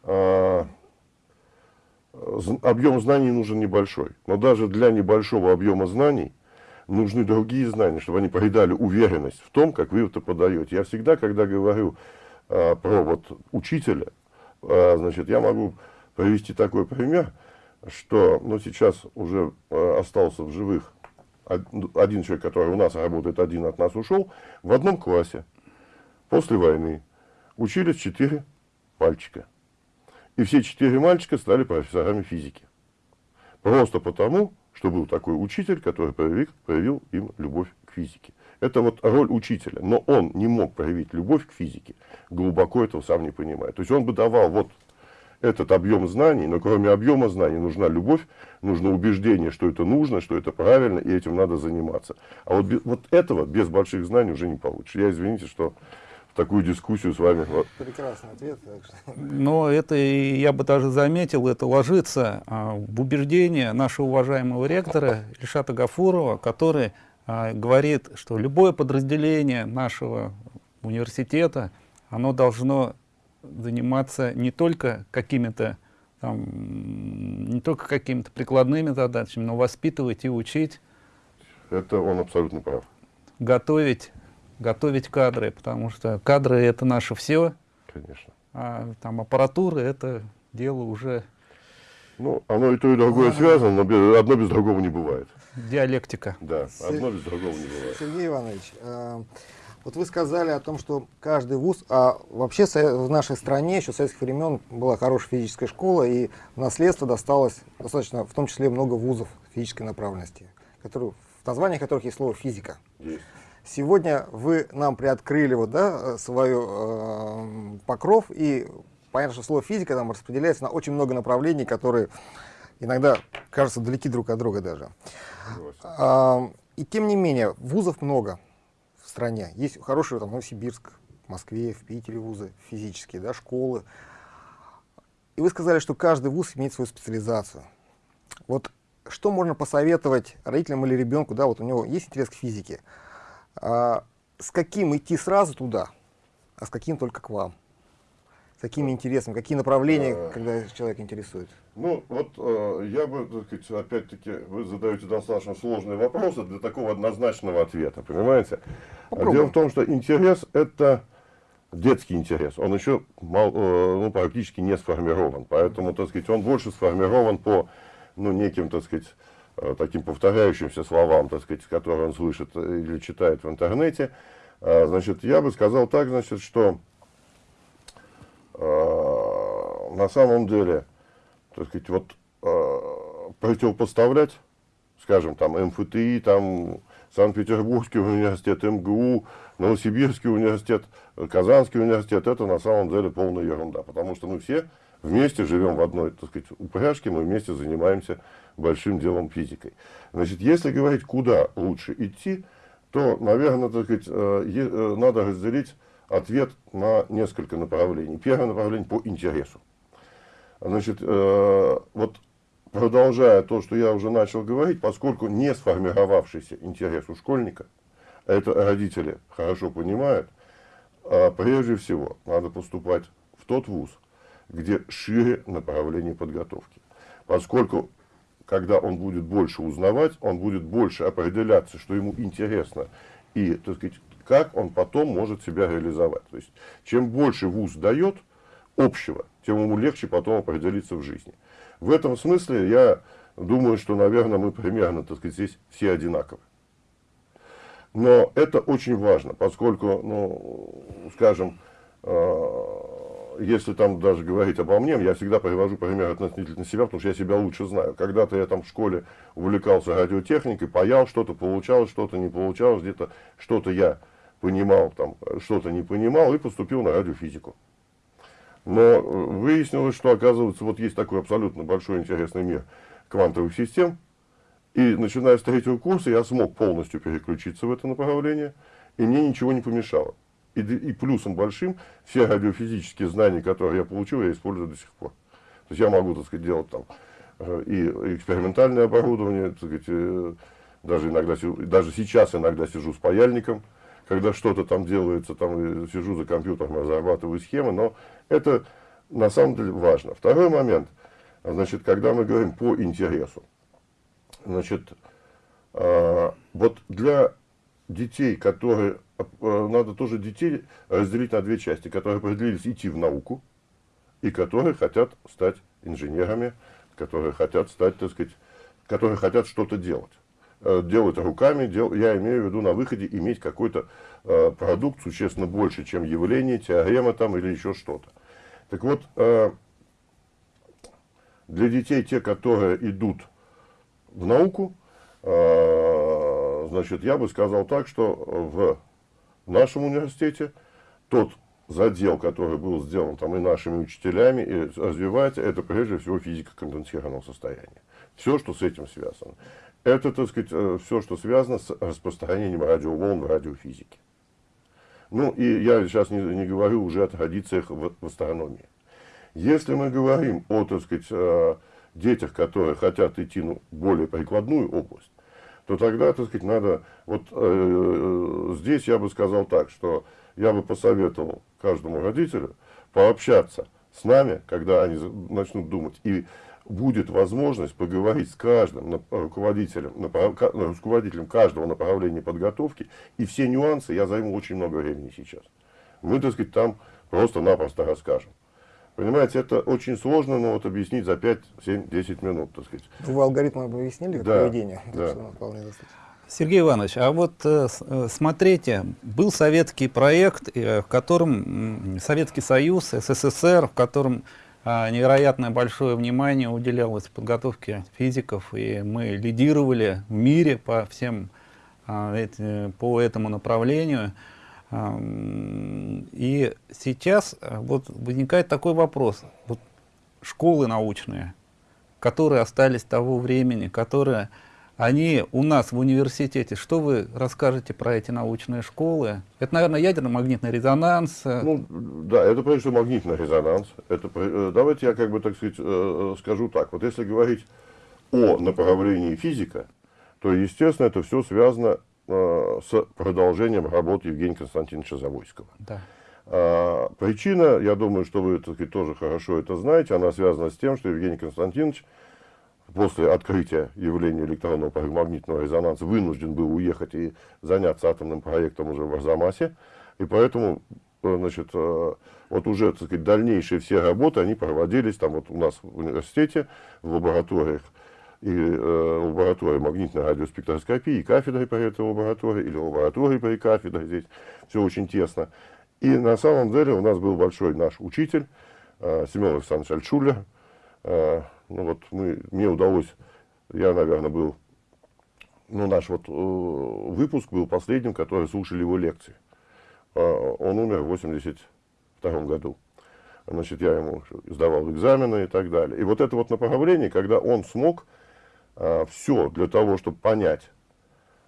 э, объем знаний нужен небольшой. Но даже для небольшого объема знаний нужны другие знания, чтобы они придали уверенность в том, как вы это подаете. Я всегда, когда говорю э, про вот учителя, значит, я могу привести такой пример, что ну, сейчас уже а, остался в живых один человек, который у нас работает, один от нас ушел, в одном классе после войны учились четыре мальчика. И все четыре мальчика стали профессорами физики. Просто потому, что был такой учитель, который проявил, проявил им любовь к физике. Это вот роль учителя. Но он не мог проявить любовь к физике, глубоко этого сам не понимает. То есть он бы давал вот этот объем знаний, но кроме объема знаний нужна любовь, нужно убеждение, что это нужно, что это правильно, и этим надо заниматься. А вот, вот этого без больших знаний уже не получится. Я извините, что в такую дискуссию с вами... Прекрасный ответ. Но это, я бы даже заметил, это ложится а, в убеждение нашего уважаемого ректора Ильшата Гафурова, который говорит, что любое подразделение нашего университета, оно должно заниматься не только какими-то там, не только какими-то прикладными задачами, но воспитывать и учить. Это он абсолютно прав. Готовить, готовить кадры, потому что кадры это наше все. Конечно. А там аппаратура это дело уже... Ну, оно и то, и другое связано, но одно без другого не бывает. Диалектика. Да, одно без другого не бывает. Сергей Иванович, э, вот вы сказали о том, что каждый вуз, а вообще в нашей стране еще с советских времен была хорошая физическая школа, и в наследство досталось достаточно, в том числе, много вузов физической направленности, которые, в названиях которых есть слово физика. Есть. Сегодня вы нам приоткрыли вот, да, свою э, покров, и понятно, что слово физика там распределяется на очень много направлений, которые иногда кажутся далеки друг от друга даже. А, и тем не менее, вузов много в стране. Есть хорошие там Новосибирск, в Москве, в Питере вузы физические, да, школы. И вы сказали, что каждый вуз имеет свою специализацию. Вот что можно посоветовать родителям или ребенку, да, вот у него есть интерес к физике, а, с каким идти сразу туда, а с каким только к вам? С какими интересами, какие направления, а, когда человек интересует? Ну, вот э, я бы, так сказать, опять-таки, вы задаете достаточно сложные вопросы для такого однозначного ответа, понимаете? Попробуем. Дело в том, что интерес – это детский интерес, он еще мал, э, ну, практически не сформирован, поэтому, так сказать, он больше сформирован по, ну, неким, так сказать, э, таким повторяющимся словам, так сказать, которые он слышит или читает в интернете. Э, значит, я бы сказал так, значит, что на самом деле так сказать, вот э, противопоставлять, скажем, там МФТИ, там Санкт-Петербургский университет, МГУ, Новосибирский университет, Казанский университет, это на самом деле полная ерунда, потому что мы все вместе живем в одной, так сказать, упряжке, мы вместе занимаемся большим делом физикой. Значит, если говорить, куда лучше идти, то, наверное, так сказать, э, э, надо разделить ответ на несколько направлений. Первое направление по интересу. Значит, э, вот продолжая то, что я уже начал говорить, поскольку не сформировавшийся интерес у школьника, это родители хорошо понимают, а прежде всего надо поступать в тот вуз, где шире направление подготовки. Поскольку, когда он будет больше узнавать, он будет больше определяться, что ему интересно, и, так сказать, как он потом может себя реализовать. То есть, чем больше вуз дает общего, тем ему легче потом определиться в жизни. В этом смысле я думаю, что, наверное, мы примерно, так сказать, здесь все одинаковы. Но это очень важно, поскольку, ну, скажем, э, если там даже говорить обо мне, я всегда привожу пример относительно себя, потому что я себя лучше знаю. Когда-то я там в школе увлекался радиотехникой, паял, что-то получалось, что-то не получалось, где-то что-то я понимал, там что-то не понимал и поступил на радиофизику. Но выяснилось, что, оказывается, вот есть такой абсолютно большой интересный мир квантовых систем. И начиная с третьего курса я смог полностью переключиться в это направление, и мне ничего не помешало. И, и плюсом большим, все радиофизические знания, которые я получил, я использую до сих пор. То есть я могу, так сказать, делать там э, и экспериментальное оборудование, так сказать, э, даже, иногда, даже сейчас иногда сижу с паяльником, когда что-то там делается, там сижу за компьютером, разрабатываю схемы, но это на самом деле важно. Второй момент, значит, когда мы говорим по интересу, значит, э, вот для детей, которые, э, надо тоже детей разделить на две части, которые определились идти в науку, и которые хотят стать инженерами, которые хотят стать, так сказать, которые хотят что-то делать. Э, делать руками, дел, я имею в виду на выходе иметь какой-то э, продукт существенно больше, чем явление, теорема там или еще что-то. Так вот, э, для детей, те, которые идут в науку, э, значит, я бы сказал так, что в нашем университете тот задел, который был сделан там и нашими учителями, и развивается, это прежде всего физика конденсированного состояния. Все, что с этим связано. Это, так сказать, э, все, что связано с распространением радиоволн в радиофизике. Ну, и я сейчас не, не говорю уже о традициях в, в астрономии. Если мы говорим о, так сказать, э, детях, которые хотят идти ну, более прикладную область, то тогда, так сказать, надо, вот э, здесь я бы сказал так, что я бы посоветовал каждому родителю пообщаться с нами, когда они начнут думать. И будет возможность поговорить с каждым руководителем, руководителем каждого направления подготовки. И все нюансы я займу очень много времени сейчас. Мы, так сказать, там просто-напросто расскажем. Понимаете, это очень сложно, но вот объяснить за 5, 7, 10 минут, так сказать. Вы алгоритм объяснили, как да, поведение? Да. Сергей Иванович, а вот э, э, смотрите, был советский проект, э, в котором Советский Союз, СССР, в котором а, невероятное большое внимание уделялось подготовке физиков, и мы лидировали в мире по всем а, по этому направлению. И сейчас вот возникает такой вопрос. Вот школы научные, которые остались того времени, которые они у нас в университете. Что вы расскажете про эти научные школы? Это, наверное, ядерно-магнитный резонанс. Ну, да, это прежде всего магнитный резонанс. Это, э, давайте я, как бы, так сказать, э, скажу так. Вот если говорить о направлении физика, то, естественно, это все связано э, с продолжением работы Евгения Константиновича Завойского. Да. А, причина, я думаю, что вы так сказать, тоже хорошо это знаете, она связана с тем, что Евгений Константинович после открытия явления электронного магнитного резонанса вынужден был уехать и заняться атомным проектом уже в Арзамасе. И поэтому, э, значит, э, вот уже, так сказать, дальнейшие все работы, они проводились там вот у нас в университете, в лабораториях, и э, лаборатория магнитной радиоспектроскопии, и кафедрой по этой лаборатории, или лаборатории по кафедре, здесь все очень тесно. И на самом деле у нас был большой наш учитель, э, Семен Александрович Альтшулер, э, ну вот мы, мне удалось, я, наверное, был, ну наш вот э, выпуск был последним, который слушали его лекции. Э, он умер в 82 году. Значит, я ему сдавал экзамены и так далее. И вот это вот направление, когда он смог э, все для того, чтобы понять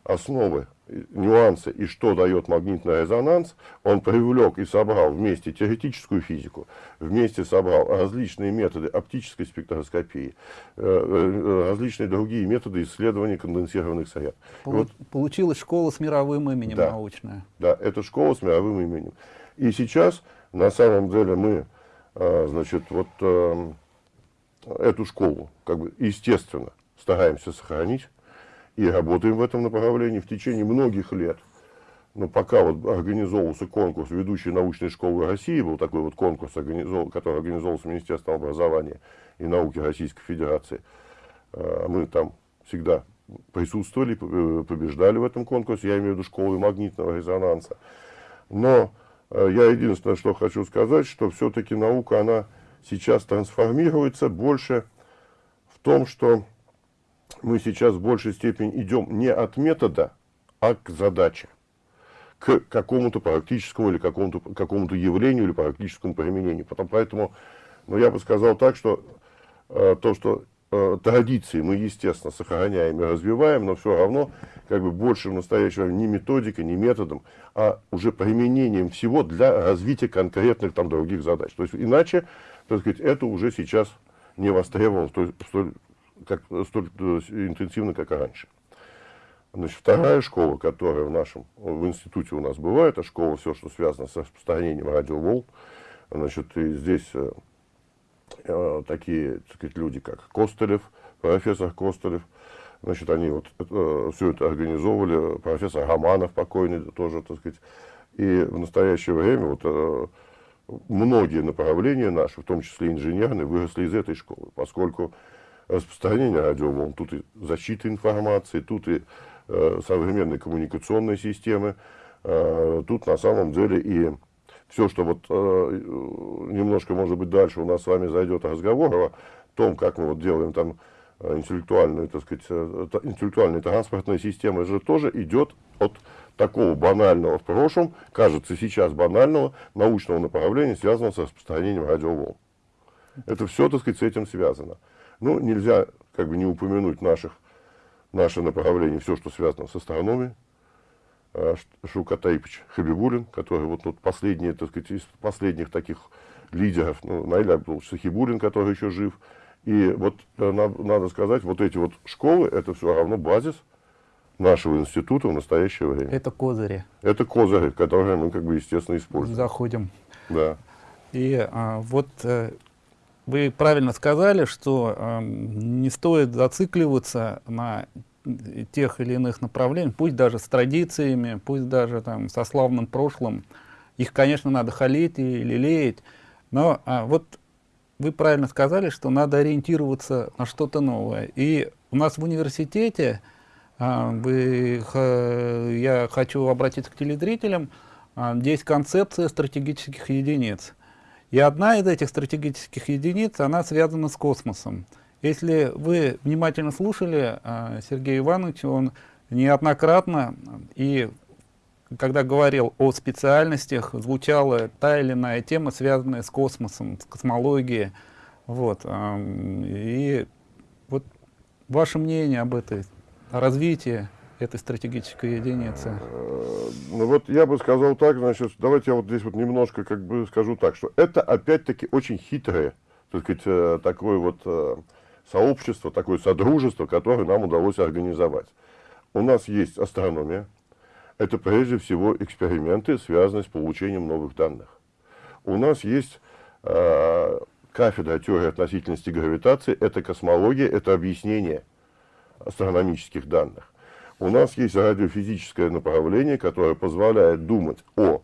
основы нюансы и что дает магнитный резонанс, он привлек и собрал вместе теоретическую физику, вместе собрал различные методы оптической спектроскопии, э, э, различные другие методы исследования конденсированных сред. Полу вот, получилась школа с мировым именем да, научная. Да, это школа с мировым именем. И сейчас, на самом деле, мы, э, значит, вот эту школу, как бы, естественно, стараемся сохранить и работаем в этом направлении в течение многих лет. Но пока вот организовывался конкурс ведущей научной школы России, был такой вот конкурс, который организовывался Министерством образования и науки Российской Федерации, а, мы там всегда присутствовали, э, побеждали в этом конкурсе, я имею в виду школы магнитного резонанса. Но э, я единственное, что хочу сказать, что все-таки наука, она сейчас трансформируется больше в том, что мы сейчас в большей степени идем не от метода, а к задаче, к какому-то практическому или какому-то какому явлению или практическому применению. Потом, поэтому, ну, я бы сказал так, что э, то, что э, традиции мы, естественно, сохраняем и развиваем, но все равно как бы больше в настоящее не методикой, не методом, а уже применением всего для развития конкретных там других задач. То есть иначе, так сказать, это уже сейчас не востребовано столь, столь как, столь э, интенсивно, как раньше. Значит, вторая школа, которая в нашем, в институте у нас была, это школа, все, что связано с распространением радиоволн. Значит, и здесь э, э, такие, так сказать, люди, как Костылев, профессор Костылев, значит, они вот э, все это организовывали, профессор Романов покойный тоже, так сказать, и в настоящее время вот э, многие направления наши, в том числе инженерные, выросли из этой школы, поскольку распространение радиоволн, тут и защита информации, тут и э, современные коммуникационные системы, э, тут на самом деле и все, что вот э, немножко, может быть, дальше у нас с вами зайдет разговор о том, как мы вот делаем там э, интеллектуальную, так сказать, э, интеллектуальные транспортные системы, же тоже идет от такого банального в прошлом, кажется сейчас банального, научного направления, связанного с распространением радиоволн. Это все, так сказать, с этим связано. Ну, нельзя как бы не упомянуть наших, наше направление, все, что связано с астрономией. А, Шукатаевич Хабибулин, который вот тут последний, так сказать, из последних таких лидеров, ну, Наиль Абдулович Сахибулин, который еще жив. И вот э, надо сказать, вот эти вот школы, это все равно базис нашего института в настоящее время. Это козыри. Это козыри, которые мы, как бы, естественно, используем. Заходим. Да. И а, вот э, вы правильно сказали, что э, не стоит зацикливаться на тех или иных направлениях, пусть даже с традициями, пусть даже там со славным прошлым. Их, конечно, надо халить и лелеять, но а, вот вы правильно сказали, что надо ориентироваться на что-то новое. И у нас в университете, а, вы, я хочу обратиться к телезрителям, а, здесь концепция стратегических единиц. И одна из этих стратегических единиц, она связана с космосом. Если вы внимательно слушали а, Сергея Ивановича, он неоднократно и когда говорил о специальностях, звучала та или иная тема, связанная с космосом, с космологией. Вот. И вот ваше мнение об этой, о развитии этой стратегической единицы? Э, ну вот я бы сказал так, значит, давайте я вот здесь вот немножко как бы скажу так, что это опять-таки очень хитрое, так сказать, э, такое вот э, сообщество, такое содружество, которое нам удалось организовать. У нас есть астрономия, это прежде всего эксперименты, связанные с получением новых данных. У нас есть э, кафедра теории относительности гравитации, это космология, это объяснение астрономических данных. У нас есть радиофизическое направление, которое позволяет думать о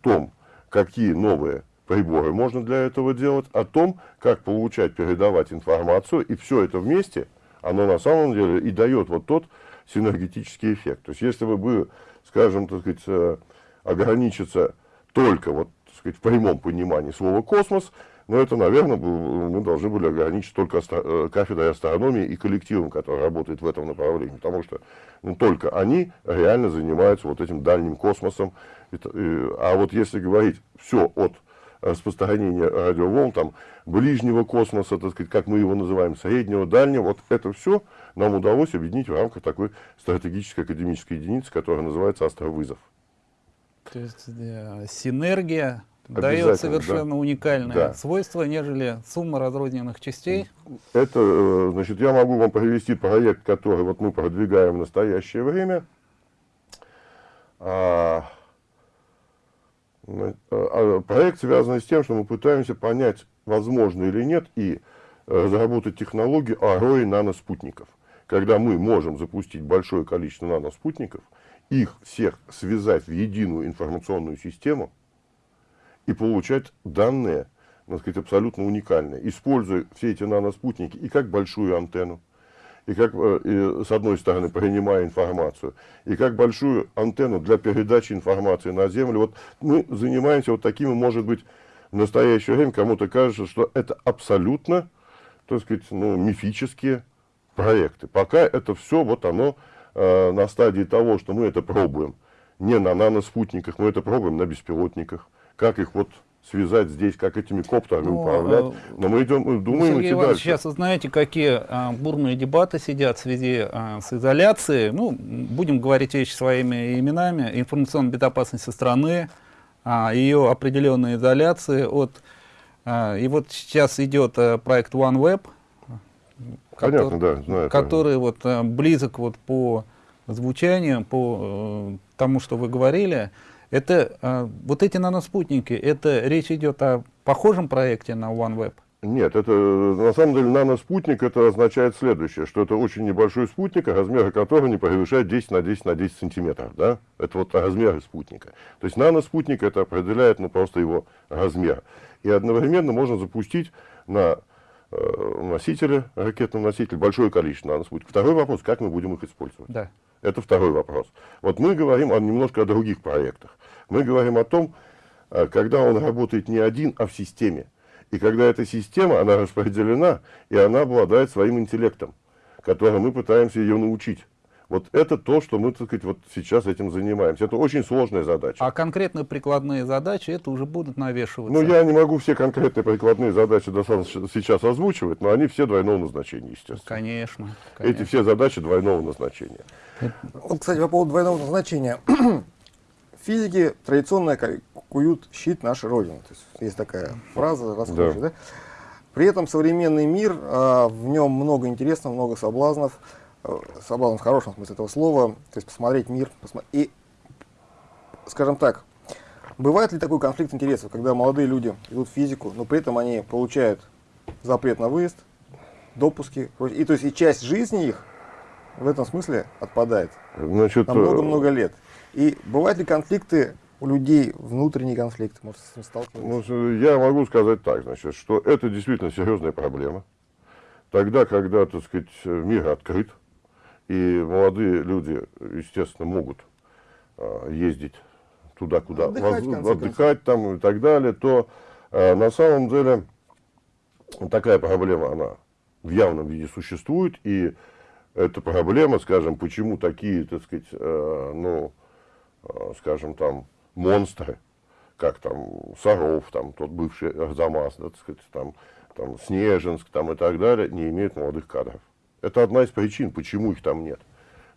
том, какие новые приборы можно для этого делать, о том, как получать, передавать информацию, и все это вместе, оно на самом деле и дает вот тот синергетический эффект. То есть, если бы, скажем, так сказать, э, ограничиться только вот, так сказать, в прямом понимании слова «космос», но это, наверное, мы должны были ограничить только э, кафедрой астрономии и коллективом, который работает в этом направлении, потому что ну, только они реально занимаются вот этим дальним космосом. А вот если говорить все от распространения радиоволн, там, ближнего космоса, так сказать, как мы его называем, среднего, дальнего, вот это все нам удалось объединить в рамках такой стратегической академической единицы, которая называется астровызов. То есть э, синергия дает совершенно да. уникальное да. свойство, нежели сумма разрозненных частей. Это, э, значит, я могу вам привести проект, который вот мы продвигаем в настоящее время. А, а, а, проект связан с тем, что мы пытаемся понять, возможно или нет, и разработать технологию АРОИ наноспутников. Когда мы можем запустить большое количество наноспутников, их всех связать в единую информационную систему и получать данные, так сказать, абсолютно уникальные, используя все эти наноспутники и как большую антенну, и как, э, и, с одной стороны, принимая информацию, и как большую антенну для передачи информации на Землю. Вот мы занимаемся вот такими, может быть, в настоящее время кому-то кажется, что это абсолютно, так сказать, ну, мифические проекты. Пока это все, вот оно э, на стадии того, что мы это пробуем. Не на наноспутниках, мы это пробуем на беспилотниках. Как их вот связать здесь, как этими коптерами ну, управлять. А, Но мы идем, мы думаем Сергей идти Иванович, дальше. Сейчас вы знаете, какие а, бурные дебаты сидят в связи а, с изоляцией. Ну, будем говорить вещи своими именами. Информационная безопасность страны, а, ее определенная изоляция от... А, и вот сейчас идет а, проект OneWeb, Понятно, который, да, знаю. Который вот а, близок вот по звучанию, по а, тому, что вы говорили. Это э, вот эти наноспутники, это речь идет о похожем проекте на OneWeb? Нет, это на самом деле наноспутник это означает следующее, что это очень небольшой спутник, размеры которого не превышает 10 на 10 на 10 сантиметров. Да? Это вот размеры спутника. То есть наноспутник это определяет ну, просто его размер. И одновременно можно запустить на э, носителе, ракетном носителе, большое количество наноспутников. Второй вопрос, как мы будем их использовать. Да. Это второй вопрос. Вот мы говорим о, немножко о других проектах. Мы говорим о том, э, когда он работает не один, а в системе. И когда эта система, она распределена, и она обладает своим интеллектом, которым мы пытаемся ее научить. Вот это то, что мы, так сказать, вот сейчас этим занимаемся. Это очень сложная задача. А конкретные прикладные задачи, это уже будут навешиваться? Ну, я не могу все конкретные прикладные задачи сейчас озвучивать, но они все двойного назначения, естественно. Конечно. конечно. Эти все задачи двойного назначения. Вот, кстати, по поводу двойного назначения. Физики традиционно куют щит нашей Родины. То есть, есть такая фраза расхожая, да. да? При этом современный мир, а, в нем много интересного, много соблазнов. э, свободным в хорошем смысле этого слова, то есть посмотреть мир. Посмо... И, скажем так, бывает ли такой конфликт интересов, когда молодые люди идут в физику, но при этом они получают запрет на выезд, допуски, и то есть и часть жизни их в этом смысле отпадает Значит, на много-много лет. И бывают ли конфликты у людей, внутренний конфликт, может, с этим сталкиваться? Ну, я могу сказать так, значит, что это действительно серьезная проблема. Тогда, когда, так сказать, мир открыт, и молодые люди, естественно, могут а, ездить туда, куда Отдыхать, воз- отдыхать там и так далее, то а, на самом деле такая проблема, она в явном виде существует, и эта проблема, скажем, почему такие, так сказать, э, ну, э, скажем, там, монстры, как там Саров, там, тот бывший Арзамас, да, так сказать, там, там, Снежинск, там, и так далее, не имеют молодых кадров. Это одна из причин, почему их там нет.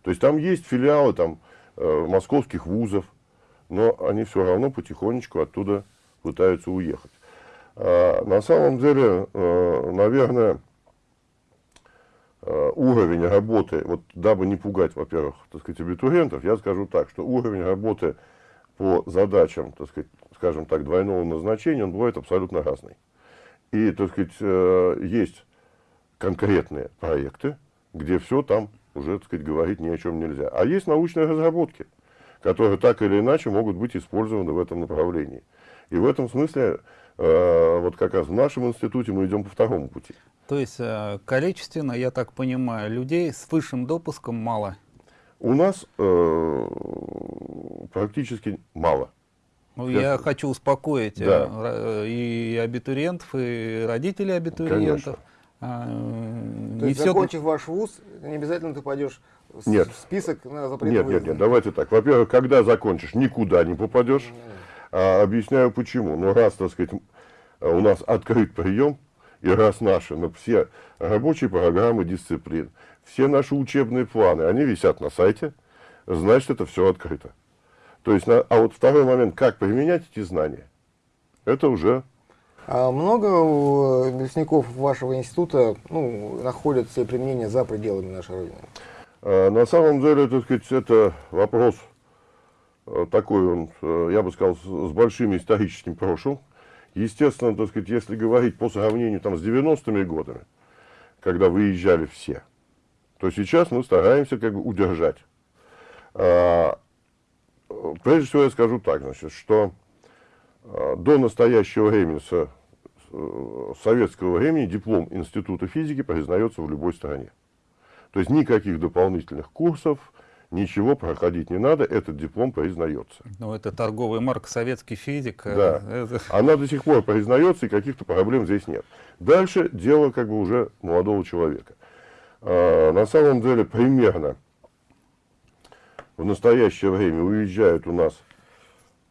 То есть там есть филиалы там, э, московских вузов, но они все равно потихонечку оттуда пытаются уехать. А, на самом деле, э, наверное, э, уровень работы, вот дабы не пугать, во-первых, так сказать, абитуриентов, я скажу так, что уровень работы по задачам, так сказать, скажем так, двойного назначения, он бывает абсолютно разный. И, так сказать, э, есть конкретные проекты, где все там уже, так сказать, говорить ни о чем нельзя. А есть научные разработки, которые так или иначе могут быть использованы в этом направлении. И в этом смысле, э, вот как раз в нашем институте мы идем по второму пути. То есть э, количественно, я так понимаю, людей с высшим допуском мало. У нас э, практически мало. Ну, Я- я хочу успокоить э, Да. ра- и абитуриентов, и родителей абитуриентов. А, э, То не есть, всё- закончив ваш вуз, не обязательно ты пойдешь в Нет. в список на запрет Нет, нет, выезда. нет, давайте так. Во-первых, когда закончишь, никуда не попадешь. А, объясняю почему. Ну, раз, так сказать, у нас открыт прием, и раз наши, ну, все рабочие программы дисциплин, все наши учебные планы, они висят на сайте, значит, это все открыто. То есть, на- а вот второй момент, как применять эти знания, это уже А много э, выпускников вашего института ну, находят себе применение за пределами нашей Родины? А, На самом деле, так сказать, это вопрос э, такой, он, э, я бы сказал, с большим историческим прошлым. Естественно, так сказать, если говорить по сравнению там, с 90-ми годами, когда выезжали все, то сейчас мы стараемся как бы удержать. А, Прежде всего я скажу так, значит, что э, до настоящего времени, с э, советского времени, диплом Института физики признается в любой стране. То есть никаких дополнительных курсов, ничего проходить не надо, этот диплом признается. Ну, это торговая марка «Советский физик». э, Да. это- [LAUGHS] Она до сих пор признается, и каких-то проблем здесь нет. Дальше дело как бы уже молодого человека. А, на самом деле примерно в настоящее время уезжают у нас,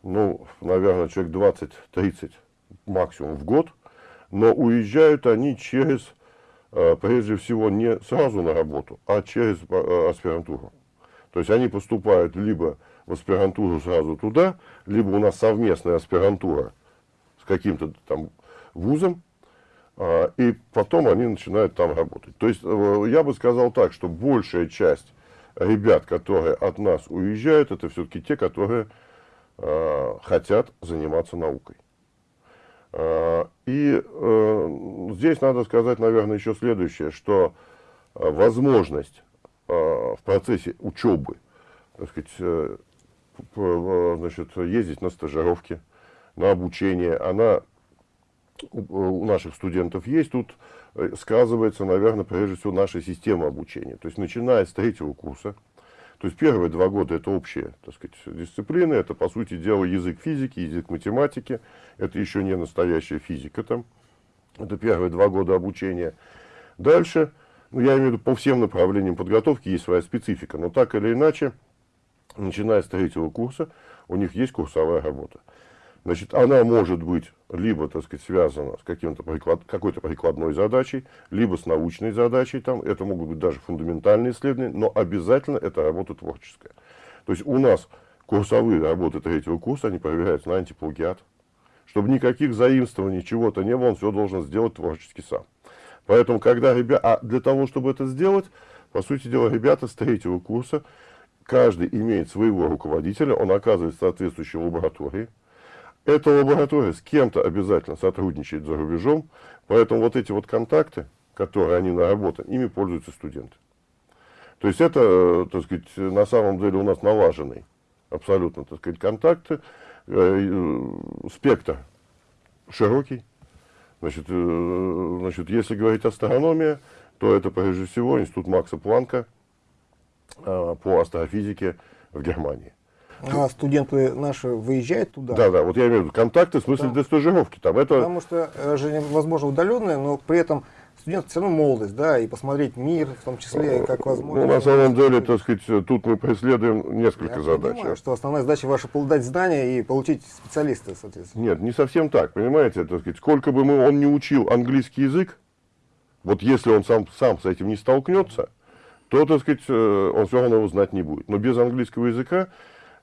ну, наверное, человек 20-30 максимум в год, но уезжают они через, а, прежде всего, не сразу на работу, а через а, аспирантуру. То есть они поступают либо в аспирантуру сразу туда, либо у нас совместная аспирантура с каким-то там вузом, а, и потом они начинают там работать. То есть э, я бы сказал так, что большая часть ребят, которые от нас уезжают, это все-таки те, которые э, хотят заниматься наукой. А, И э, здесь надо сказать, наверное, еще следующее, что э, возможность в процессе учебы, так сказать, э, э, значит, ездить на стажировки, на обучение, она у, наших студентов есть. Тут э, сказывается, наверное, прежде всего наша система обучения. То есть, начиная с третьего курса, то есть первые два года это общие так сказать, дисциплины, это, по сути дела, язык физики, язык математики, это еще не настоящая физика там, это первые два года обучения. Дальше, ну, я имею в виду, по всем направлениям подготовки есть своя специфика, но так или иначе, начиная с третьего курса, у них есть курсовая работа. Значит, она может быть либо, так сказать, связана с приклад, какой-то прикладной задачей, либо с научной задачей, там, это могут быть даже фундаментальные исследования, но обязательно это работа творческая. То есть у нас курсовые работы третьего курса, они проверяются на антиплагиат, чтобы никаких заимствований, чего-то не было, он все должен сделать творчески сам. Поэтому, когда ребята, а для того, чтобы это сделать, По сути дела, ребята с третьего курса, каждый имеет своего руководителя, он оказывается в соответствующей лаборатории. Эта лаборатория с кем-то обязательно сотрудничает за рубежом, поэтому вот эти вот контакты, которые они наработаны, ими пользуются студенты. То есть это, э, так сказать, на самом деле у нас налаженный абсолютно, так сказать, контакты, э, э, спектр широкий. Значит, э, значит, если говорить астрономия, то это прежде всего институт Макса Планка э, по астрофизике в Германии. А студенты наши выезжают туда? Да, да, вот я имею в виду контакты, в смысле Да. для стажировки. Там это, Потому что э, же возможно удаленное, но при этом студент все равно молодость, да, и посмотреть мир, в том числе, и как возможно. ну, на самом деле, так сказать, тут мы преследуем несколько Я задач. понимаю, что основная задача ваша дать знания и получить специалиста, соответственно. Нет, не совсем так, понимаете, так сказать, сколько бы мы, он не учил английский язык, вот если он сам, сам с этим не столкнется, то, так сказать, э, он все равно его знать не будет. Но без английского языка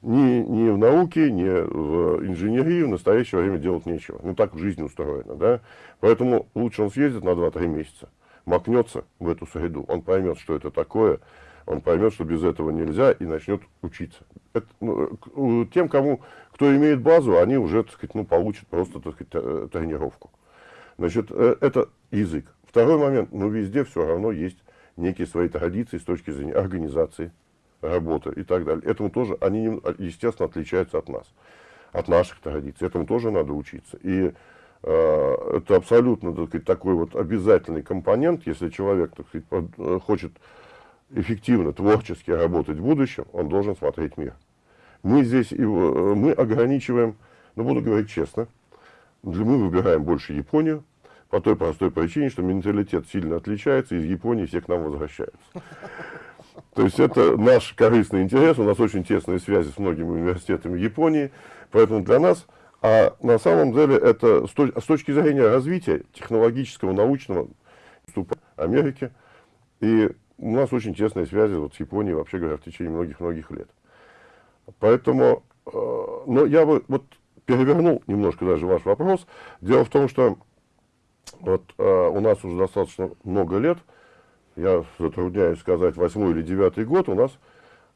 ни, ни в науке, ни в инженерии в настоящее время делать нечего. Ну, так жизнь устроена, да. Поэтому лучше он съездит на 2-3 месяца, макнется в эту среду, он поймет, что это такое, он поймет, что без этого нельзя, и начнет учиться. Это, ну, тем, кому, кто имеет базу, они уже, так сказать, ну, получат просто, так сказать, э, тренировку. Значит, э, это язык. Второй момент, ну, везде все равно есть некие свои традиции с точки зрения организации работы и так далее. Этому тоже, они, естественно, отличаются от нас, от наших традиций. Этому тоже надо учиться. И э, это абсолютно, так сказать, такой вот обязательный компонент, если человек, так сказать, э, хочет эффективно, творчески работать в будущем, он должен смотреть мир. Мы здесь, и, э, мы ограничиваем, ну, буду говорить честно, мы выбираем больше Японию, по той простой причине, что менталитет сильно отличается, из Японии все к нам возвращаются. То есть это наш корыстный интерес, у нас очень тесные связи с многими университетами Японии, поэтому для нас, а на самом деле это с точ- с точки зрения развития технологического, научного вступа Америки, и у нас очень тесные связи вот с Японией, вообще говоря, в течение многих-многих лет. Поэтому, э, но я бы вот перевернул немножко даже ваш вопрос. Дело в том, что вот э, у нас уже достаточно много лет, я затрудняюсь сказать, восьмой или девятый год у нас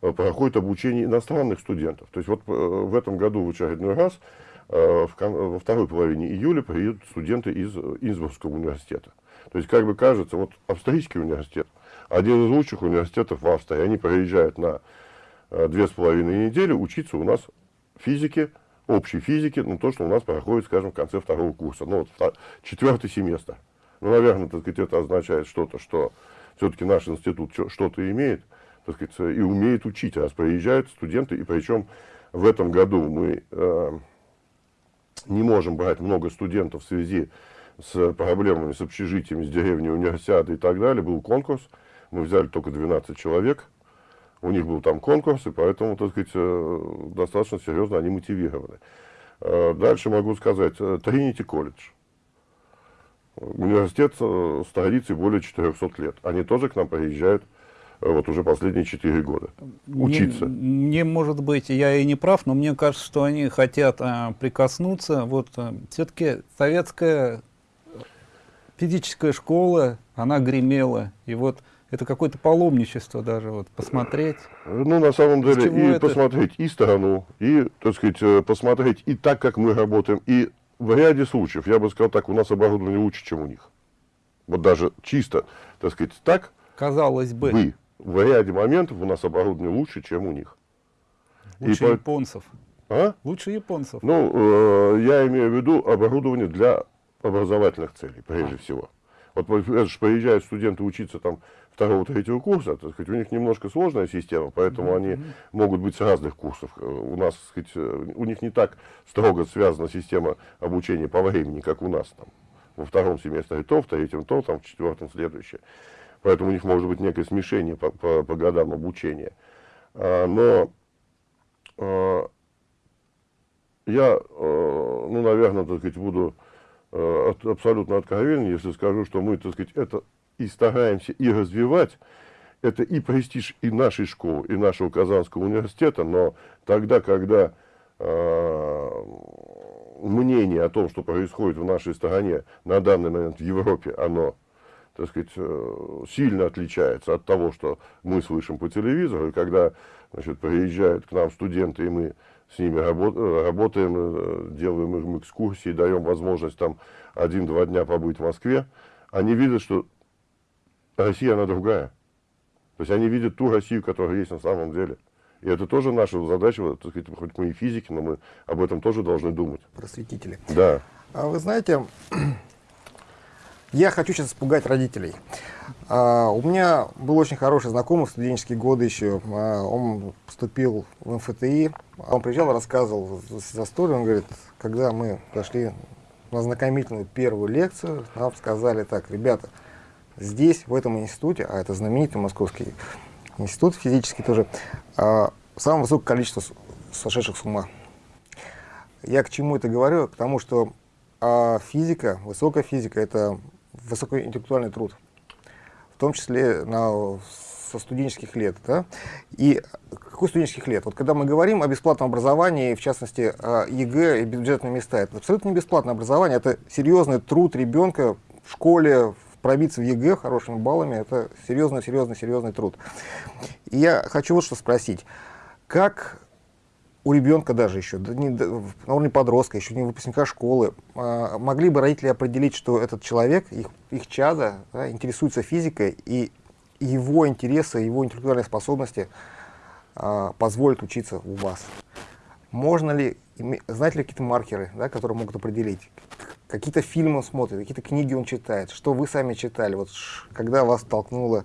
э, проходит обучение иностранных студентов. То есть вот э, в этом году в очередной раз, э, во второй половине июля приедут студенты из Инсбургского университета. То есть, как бы кажется, вот австрийский университет, один из лучших университетов в Австрии, они приезжают на две с половиной недели учиться у нас физике, общей физике, ну, то, что у нас проходит, скажем, в конце второго курса, ну, вот вто- четвертый семестр. Ну, наверное, так сказать, это означает что-то, что все-таки наш институт что-то имеет, так сказать, и умеет учить, раз приезжают студенты, и причем в этом году мы э, не можем брать много студентов в связи с проблемами с общежитиями, с деревней, универсиады и так далее. Был конкурс, мы взяли только 12 человек, у них был там конкурс, и поэтому, так сказать, э, достаточно серьезно они мотивированы. Э, Дальше могу сказать, э, Тринити колледж. Университет э, с традицией более 400 лет. Они тоже к нам приезжают э, вот уже последние 4 года учиться. Мне, мне, может быть, я и не прав, но мне кажется, что они хотят а, прикоснуться. Вот все-таки советская физическая школа, она гремела. И вот это какое-то паломничество даже, вот посмотреть. Ну, на самом деле, и это? посмотреть и страну, и, так сказать, посмотреть и так, как мы работаем, и в ряде случаев, я бы сказал так, у нас оборудование лучше, чем у них. Вот даже чисто, так сказать, так, Казалось бы, бы, в ряде моментов у нас оборудование лучше, чем у них. И лучше по- японцев. А? Лучше японцев. Ну, э, я имею в виду оборудование для образовательных целей, прежде всего. Вот приезжают студенты учиться там второго-третьего курса, так сказать, у них немножко сложная система, поэтому они могут быть с разных курсов. Э, У нас, так сказать, э, у них не так строго связана система обучения по времени, как у нас там. Во втором семестре то, в третьем то, там, в четвертом следующее. Поэтому у них может быть некое смешение по, по- по годам обучения. А, но а, я, э, ну, наверное, так сказать, буду от- абсолютно откровенен, если скажу, что мы, так сказать, это и стараемся и развивать, это и престиж и нашей школы, и нашего Казанского университета, но тогда, когда э, мнение о том, что происходит в нашей стране на данный момент в Европе, оно, так сказать, э, сильно отличается от того, что мы слышим по телевизору. И когда значит, приезжают к нам студенты, и мы с ними работаем, делаем им экскурсии, даем возможность там один-два дня побыть в Москве, они видят, что Россия, она другая. То есть они видят ту Россию, которая есть на самом деле. И это тоже наша задача, так сказать, хоть мы и физики, но мы об этом тоже должны думать. Просветители. Да. А вы знаете, [CLEARS THROAT] я хочу сейчас испугать родителей. А, у меня был очень хороший знакомый в студенческие годы еще. А, он поступил в МФТИ. Он приезжал, рассказывал за историю. Он говорит, когда мы пошли на знакомительную первую лекцию, нам сказали так, ребята, здесь, в этом институте, а это знаменитый московский институт физический тоже, а, самое высокое количество сошедших с ума. Я к чему это говорю? Потому что а физика, высокая физика, это высокоинтеллектуальный труд, в том числе на, со студенческих лет. Да? И какой студенческих лет? Вот когда мы говорим о бесплатном образовании, в частности, о ЕГЭ и бюджетные места, это абсолютно не бесплатное образование, это серьезный труд ребенка в школе, пробиться в ЕГЭ хорошими баллами, это серьезный, серьезный, серьезный труд. И я хочу вот что спросить. Как у ребенка даже еще, да не, на уровне подростка, еще не выпускника школы, а, могли бы родители определить, что этот человек, их, их чада, да, интересуется физикой, и его интересы, его интеллектуальные способности а, позволят учиться у вас. Можно ли, знаете ли какие-то маркеры, да, которые могут определить? Какие-то фильмы он смотрит, какие-то книги он читает, что вы сами читали, вот, когда вас толкнуло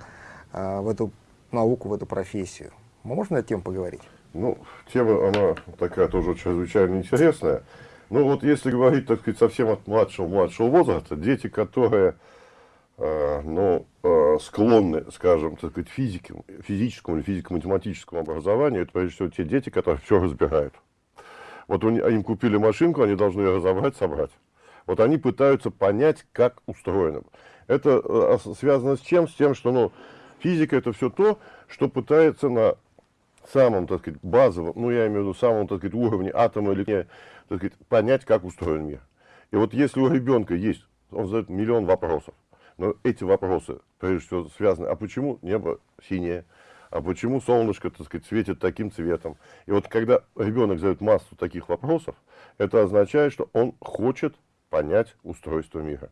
а, в эту науку, в эту профессию. Можно на тему поговорить? Ну, тема, она такая тоже чрезвычайно интересная. Ну, вот если говорить, так сказать, совсем от младшего-младшего возраста, дети, которые, э, ну, э, склонны, скажем, так сказать, физике, физическому или физико-математическому образованию, это, прежде всего, те дети, которые все разбирают. Вот им купили машинку, они должны ее разобрать, собрать. Вот они пытаются понять, как устроено. Это э, связано с чем? С тем, что, ну, физика это все то, что пытается на самом, так сказать, базовом, ну, я имею в виду самом, так сказать, уровне атома или так сказать, понять, как устроен мир. И вот если у ребенка есть, он задает миллион вопросов, но эти вопросы, прежде всего, связаны, а почему небо синее, а почему солнышко, так сказать, светит таким цветом. И вот когда ребенок задает массу таких вопросов, это означает, что он хочет понять устройство мира.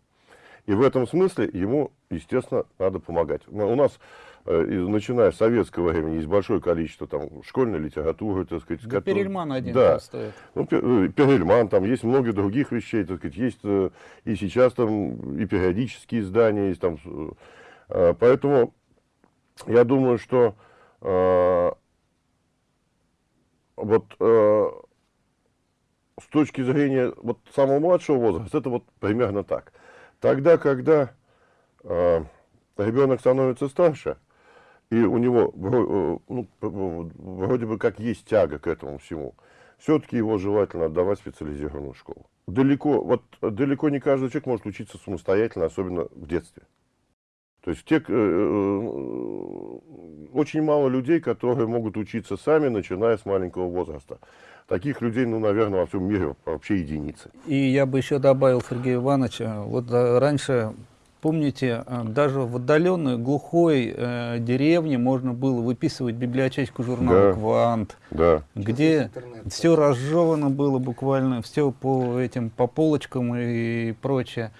И в этом смысле ему, естественно, надо помогать. У нас Э, начиная с советского времени, есть большое количество там школьной литературы, так сказать. Да который... Перельман один да. стоит. Ну, э, Перельман, там есть много других вещей, так сказать, есть э, и сейчас там и периодические издания, есть там, поэтому я думаю, что вот с точки зрения вот самого младшего возраста, это вот примерно так. Тогда, когда ребенок становится старше, и у него э, ну, вроде бы как есть тяга к этому всему, все-таки его желательно отдавать в специализированную школу. Далеко, вот, далеко не каждый человек может учиться самостоятельно, особенно в детстве. То есть те, э, э, очень мало людей, которые могут учиться сами, начиная с маленького возраста. Таких людей, ну, наверное, во всем мире вообще единицы. И я бы еще добавил, Сергей Иванович, вот раньше Помните, э, даже в отдаленной, глухой э, деревне можно было выписывать библиотечку журнала да, «Квант», да. где все разжевано было буквально, все по этим по полочкам и прочее.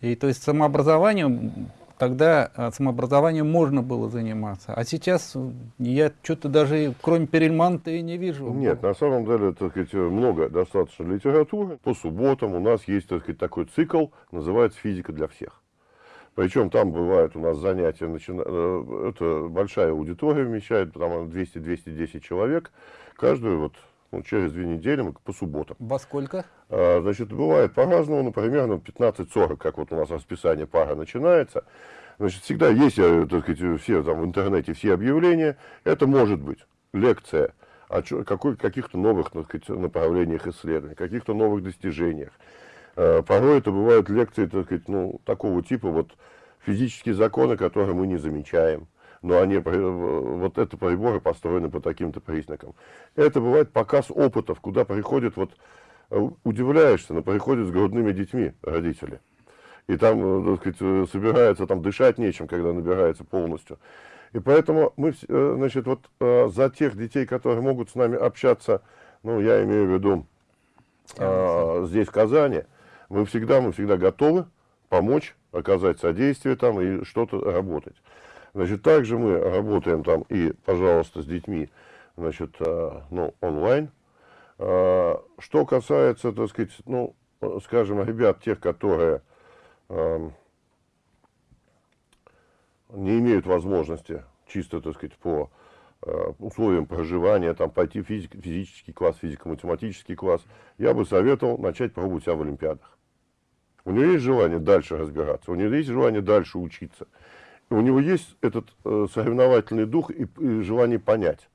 И то есть самообразованием тогда э, самообразованием можно было заниматься. А сейчас я что-то даже кроме Перельмана-то и не вижу. Нет, на самом деле, так сказать, много достаточно литературы. По субботам у нас есть так сказать, такой цикл, называется «Физика для всех». Причем там бывают у нас занятия, начина... Э, это большая аудитория вмещает, там 200-210 человек. Каждую вот ну, через две недели мы по субботам. Во сколько? А, значит, бывает по-разному, ну, примерно 15-40, как вот у нас расписание пара начинается. Значит, всегда есть, э, так сказать, все там в интернете, все объявления. Это может быть лекция о каких-то новых так сказать, направлениях исследований, каких-то новых достижениях. Э, порой это бывают лекции, так сказать, ну, такого типа, вот, физические законы, которые мы не замечаем. Но они, вот это приборы построены по таким-то признакам. Это бывает показ опытов, куда приходят, вот, э, удивляешься, но приходят с грудными детьми родители. И там, э, так сказать, э, собирается, там дышать нечем, когда набирается полностью. И поэтому мы, э, значит, вот за тех детей, которые могут с нами общаться, ну, я имею в виду а, здесь, в Казани, мы всегда, мы всегда готовы помочь, оказать содействие там и что-то работать. Значит, также мы работаем там и, пожалуйста, с детьми, значит, ну, онлайн. Что касается, так сказать, ну, скажем, ребят, тех, которые не имеют возможности чисто, так сказать, по э, условиям проживания, там, пойти в физик, физический класс, физико-математический класс, я бы советовал начать пробовать себя в Олимпиадах. У него есть желание дальше разбираться, у него есть желание дальше учиться. У него есть этот э, соревновательный дух и, и желание понять.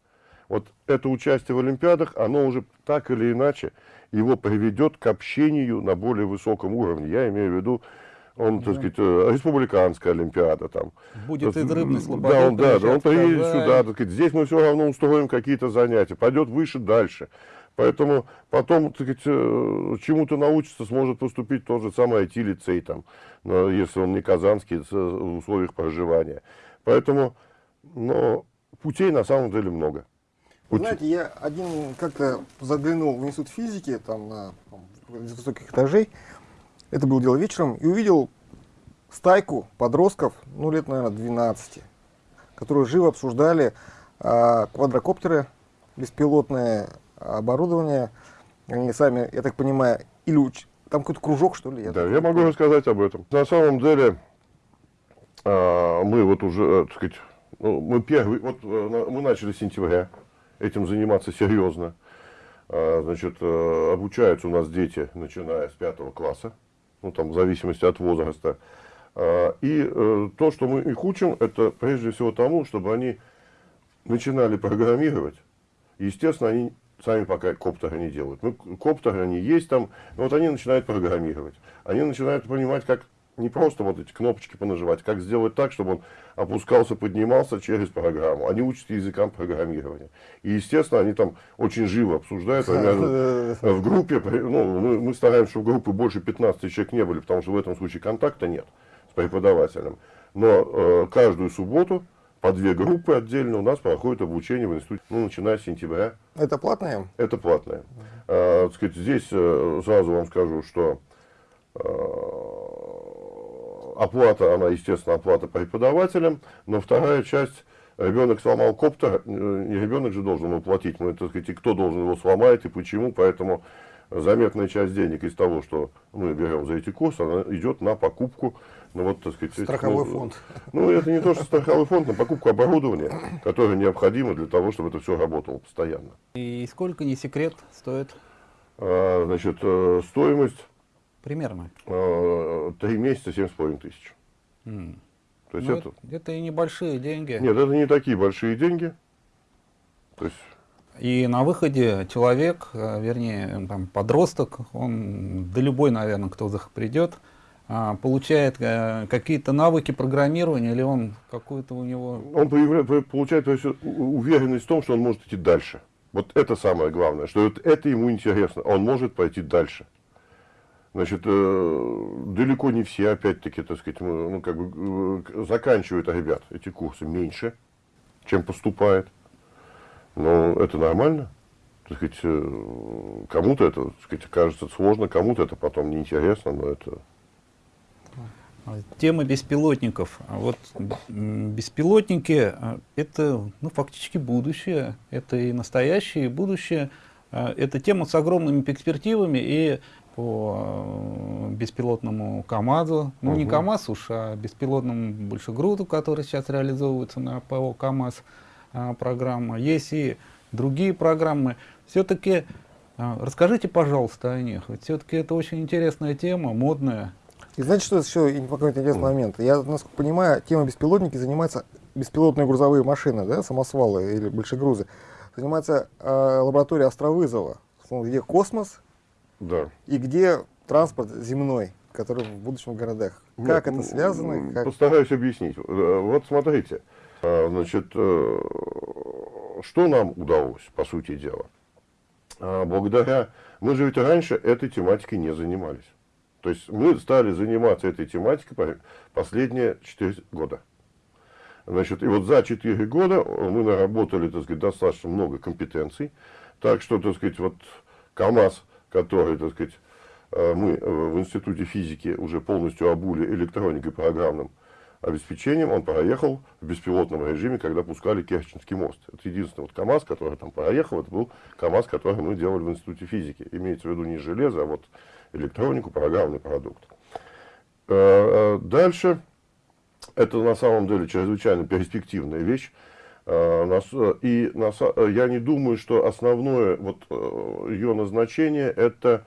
Вот это участие в Олимпиадах, оно уже так или иначе его приведет к общению на более высоком уровне. Я имею в виду он, да. так сказать, э, республиканская олимпиада там. Будет из рыбной слободы. Да, он, да, да, он приедет сюда, так сказать, здесь мы все равно устроим какие-то занятия, пойдет выше, дальше. Поэтому потом, э, чему-то научится, сможет поступить тот же самый IT-лицей, там, если он не казанский, в условиях проживания. Поэтому, но путей на самом деле много. Вы знаете, я один как-то заглянул в институт физики, там, на высоких этажей, это было дело вечером, и увидел стайку подростков, ну, лет, наверное, 12, которые живо обсуждали а, квадрокоптеры, беспилотное оборудование. Они сами, я так понимаю, или уч... там какой-то кружок, что ли? Я да, я могу рассказать об этом. На самом деле, а, мы вот уже, э, так сказать, ну, мы первый, вот э, мы начали с сентября этим заниматься серьезно. А, значит, э, обучаются у нас дети, начиная с пятого класса ну, там, в зависимости от возраста. А, и то, что мы их учим, это прежде всего тому, чтобы они начинали программировать. Естественно, они сами пока коптеры не делают. Ну, коптеры они есть там, но вот они начинают программировать. Они начинают понимать, как не просто вот эти кнопочки понажимать, как сделать так, чтобы он опускался, поднимался через программу. Они учатся языкам программирования. И, естественно, они там очень живо обсуждают. в группе, ну, мы, мы стараемся, чтобы группы больше 15 человек не были, потому что в этом случае контакта нет с преподавателем. Но э, каждую субботу по две группы отдельно у нас проходит обучение в институте, ну, начиная с сентября. Это платное? Это платное. Э, сказать, здесь э, сразу вам скажу, что э, оплата, она, естественно, оплата преподавателям, но вторая часть, ребенок сломал коптер, э, не ребенок же должен его платить, мы, так сказать, и кто должен его сломать и почему, поэтому заметная часть денег из того, что мы берем за эти курсы, она идет на покупку, ну вот, так сказать, страховой ну, фонд. Ну, это не то, что страховой фонд, на покупку оборудования, которое необходимо для того, чтобы это все работало постоянно. И сколько, не секрет, стоит? А, значит, э, стоимость Примерно? А, три месяца, семь с половиной тысяч. Mm. То есть ну, это... это и небольшие деньги. Нет, это не такие большие деньги. То есть... И на выходе человек, э, вернее, там, подросток, он, да любой, наверное, кто придет, а, получает э, какие-то навыки программирования, или он какую-то у него... Он получает то есть, уверенность в том, что он может идти дальше. Вот это самое главное, что вот это ему интересно, он может пойти дальше. Значит, э, далеко не все, опять-таки, так сказать, ну, как бы, э, заканчивают ребят эти курсы меньше, чем поступает. Но это нормально. Так сказать, кому-то это, так сказать, кажется сложно, кому-то это потом неинтересно, но это... Тема беспилотников. А вот беспилотники – это ну, фактически будущее, это и настоящее, и будущее. Это тема с огромными перспективами, и по э, беспилотному КАМАЗу, ну угу. не КАМАЗ уж, а беспилотному большегруду, который сейчас реализовывается на ПО КАМАЗ а, программа. Есть и другие программы. Все-таки а, расскажите, пожалуйста, о них. Все-таки это очень интересная тема, модная. И знаете, что еще какой-то интересный момент? Я, насколько понимаю, тема беспилотники занимается беспилотные грузовые машины, да, самосвалы или большегрузы. Занимается э, лаборатория Островызова, где космос да. И где транспорт земной, который в будущем в городах? Как Нет, это связано? Как... Постараюсь объяснить. Э, вот смотрите, э, значит, э, что нам удалось, по сути дела? Благодаря... Мы же ведь раньше этой тематикой не занимались. То есть мы стали заниматься этой тематикой последние 4 года. Значит, и вот за 4 года мы наработали, так сказать, достаточно много компетенций. Так что, так сказать, вот КАМАЗ, который, так сказать, э, мы в Институте физики уже полностью обули электроникой программным обеспечением, он проехал в беспилотном режиме, когда пускали Керченский мост. Это единственный вот КАМАЗ, который там проехал, это был КАМАЗ, который мы делали в Институте физики. Имеется в виду не железо, а вот электронику, программный продукт. Э, э, дальше, это на самом деле чрезвычайно перспективная вещь. Э, и я не думаю, что основное вот ее назначение это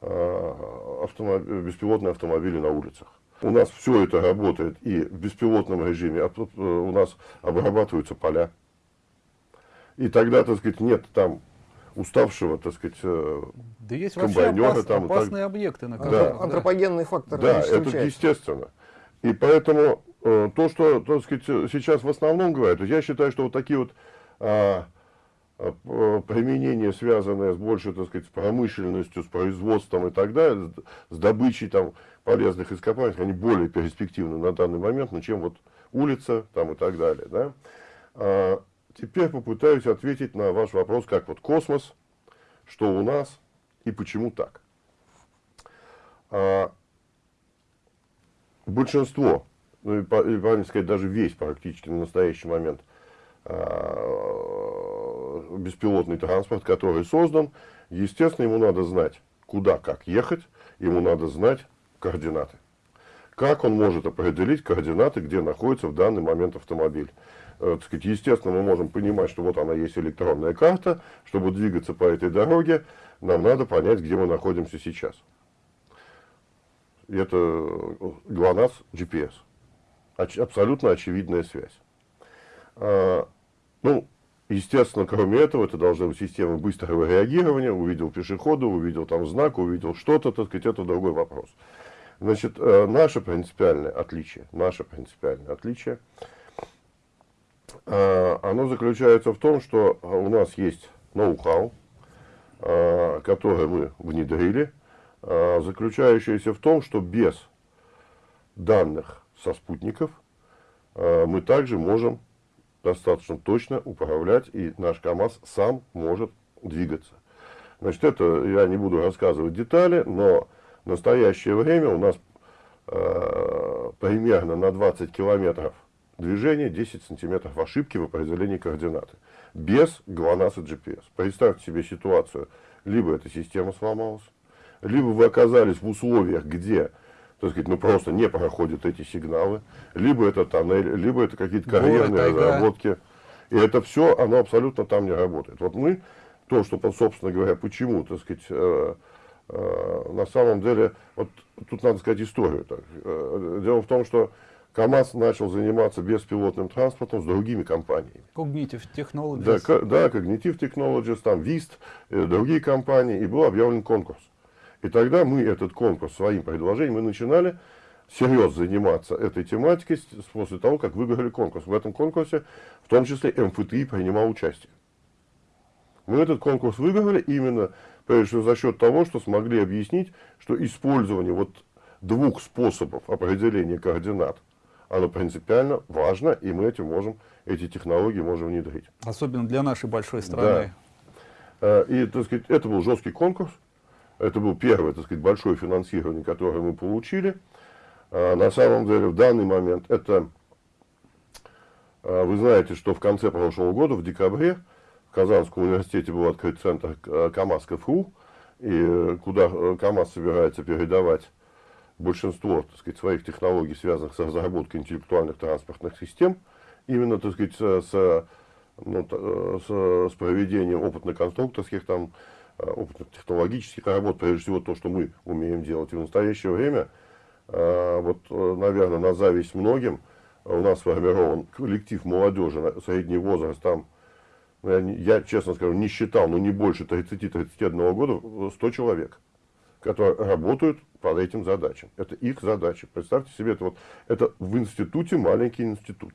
автомобиль, беспилотные автомобили на улицах. У нас все это работает и в беспилотном режиме, а у нас обрабатываются поля. И тогда, так сказать, нет там уставшего, так сказать, э, да есть вообще опас, там, опасные так... объекты, на которых, да. Антропогенный фактор. Да, это естественно. И поэтому э, то, что, так сказать, сейчас в основном говорят, я считаю, что вот такие вот а, а, применения, связанные с больше, так сказать, с промышленностью, с производством и так далее, с добычей там полезных ископаемых, они более перспективны на данный момент, ну, чем вот улица там и так далее, да. Теперь попытаюсь ответить на ваш вопрос, как вот космос, что у нас и почему так. А, большинство, ну и, правильно сказать, даже весь практически на настоящий момент а, беспилотный транспорт, который создан, естественно, ему надо знать, куда, как ехать, ему надо знать координаты. Как он может определить координаты, где находится в данный момент автомобиль? Э, так сказать, естественно, мы можем понимать, что вот она есть электронная карта. Чтобы двигаться по этой дороге, нам надо понять, где мы находимся сейчас. Это ГЛОНАСС GPS. Оч абсолютно очевидная связь. А, ну, естественно, кроме этого, это должна быть система быстрого реагирования. Увидел пешехода, увидел там знак, увидел что-то, так сказать, это другой вопрос. Значит, э, наше принципиальное отличие, наше принципиальное отличие – оно заключается в том, что у нас есть ноу-хау, а, который мы внедрили, а, заключающийся в том, что без данных со спутников мы также можем достаточно точно управлять, и наш КАМАЗ сам может двигаться. Значит, это я не буду рассказывать детали, но в настоящее время у нас примерно на 20 километров движение 10 сантиметров ошибки в определении координаты. Без ГЛОНАСС и GPS. Представьте себе ситуацию. Либо эта система сломалась, либо вы оказались в условиях, где так сказать, ну просто не проходят эти сигналы, либо это тоннель, либо это какие-то карьерные разработки. И это все, оно абсолютно там не работает. Вот мы, то, что, собственно говоря, почему, так сказать, э, э, на самом деле, вот тут надо сказать историю. Так. Э, дело в том, что КАМАЗ начал заниматься беспилотным транспортом с другими компаниями. Cognitive Technologies. Да, да Cognitive Technologies, там VIST, э, другие компании, и был объявлен конкурс. И тогда мы этот конкурс своим предложением, мы начинали серьезно заниматься этой тематикой после того, как выиграли конкурс. В этом конкурсе, в том числе МФТИ принимал участие. Мы этот конкурс выиграли именно, прежде всего, за счет того, что смогли объяснить, что использование вот двух способов определения координат – оно принципиально важно, и мы этим можем, эти технологии можем внедрить. Особенно для нашей большой страны. Да. Э, и, так сказать, это был жесткий конкурс, это был первое, так сказать, большое финансирование, которое мы получили. Э, на самом деле, в данный момент это, э, вы знаете, что в конце прошлого года, в декабре, в Казанском университете был открыт центр КАМАЗ КФУ, и куда КАМАЗ собирается передавать большинство так сказать, своих технологий, связанных с разработкой интеллектуальных транспортных систем, именно так сказать, с, ну, с, с проведением опытно-конструкторских, там, э, опытно-технологических работ, прежде всего то, что мы умеем делать. И в настоящее время, э, вот, э, наверное, на зависть многим, у нас сформирован коллектив молодежи, средний возраст там, ну, я честно скажу, не считал, но не больше 30-31 года, 100 человек которые работают по этим задачам. Это их задачи. Представьте себе, это, вот, это в институте маленький институт.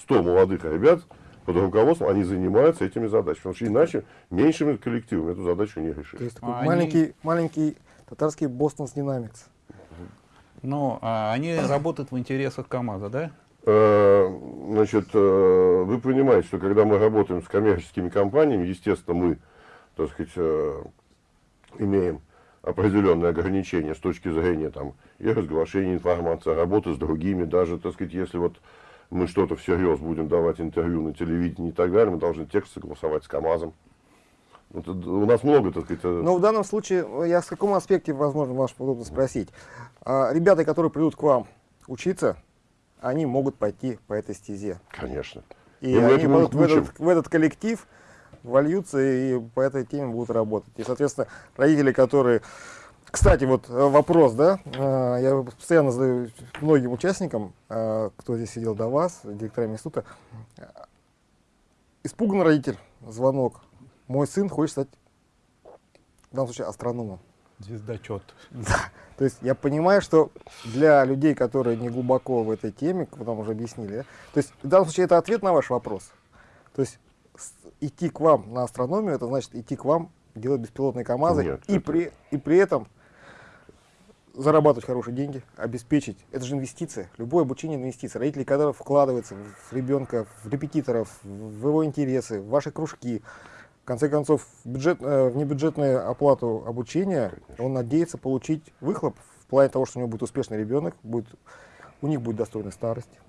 100 молодых ребят под руководством, они занимаются этими задачами. Потому что иначе меньшими коллективами эту задачу не решить. То есть такой а маленький, они... маленький татарский Boston Dynamics. Ну, а они работают в интересах КАМАЗа, да? Э, Значит, э, вы понимаете, что когда мы работаем с коммерческими компаниями, естественно, мы, так сказать, э, имеем определенные ограничения с точки зрения там, и разглашения информации, работы с другими, даже, так сказать, если вот мы что-то всерьез будем давать интервью на телевидении и так далее, мы должны текст согласовать с КАМАЗом. Вот, у нас много, так сказать, э, Но в данном случае, э, я с каком аспекте, возможно, вас удобно спросить. А, ребята, которые придут к вам учиться, они могут пойти по этой стезе. конечно. И И они будут в этот, в этот коллектив вольются и по этой теме будут работать. И, соответственно, родители, которые... Кстати, вот э, вопрос, да, э, я постоянно задаю многим участникам, э, кто здесь сидел до вас, директорам института. Испуган родитель, звонок. Мой сын хочет стать, в данном случае, астрономом. Звездочет. [LAUGHS] То есть я понимаю, что для людей, которые не глубоко в этой теме, как вы нам уже объяснили, да, то есть в данном случае это ответ на ваш вопрос. То есть идти к вам на астрономию, это значит идти к вам, делать беспилотные КАМАЗы Нет, и, это- при, и при этом зарабатывать хорошие деньги, обеспечить. Это же инвестиция. Любое обучение инвестиция. Родители, которые вкладываются в ребенка, в репетиторов, в его интересы, в ваши кружки. В конце концов, бюджет, э, внебюджетную оплату обучения он надеется получить выхлоп в плане того, что у него будет успешный ребенок, будет, у них будет достойная старость.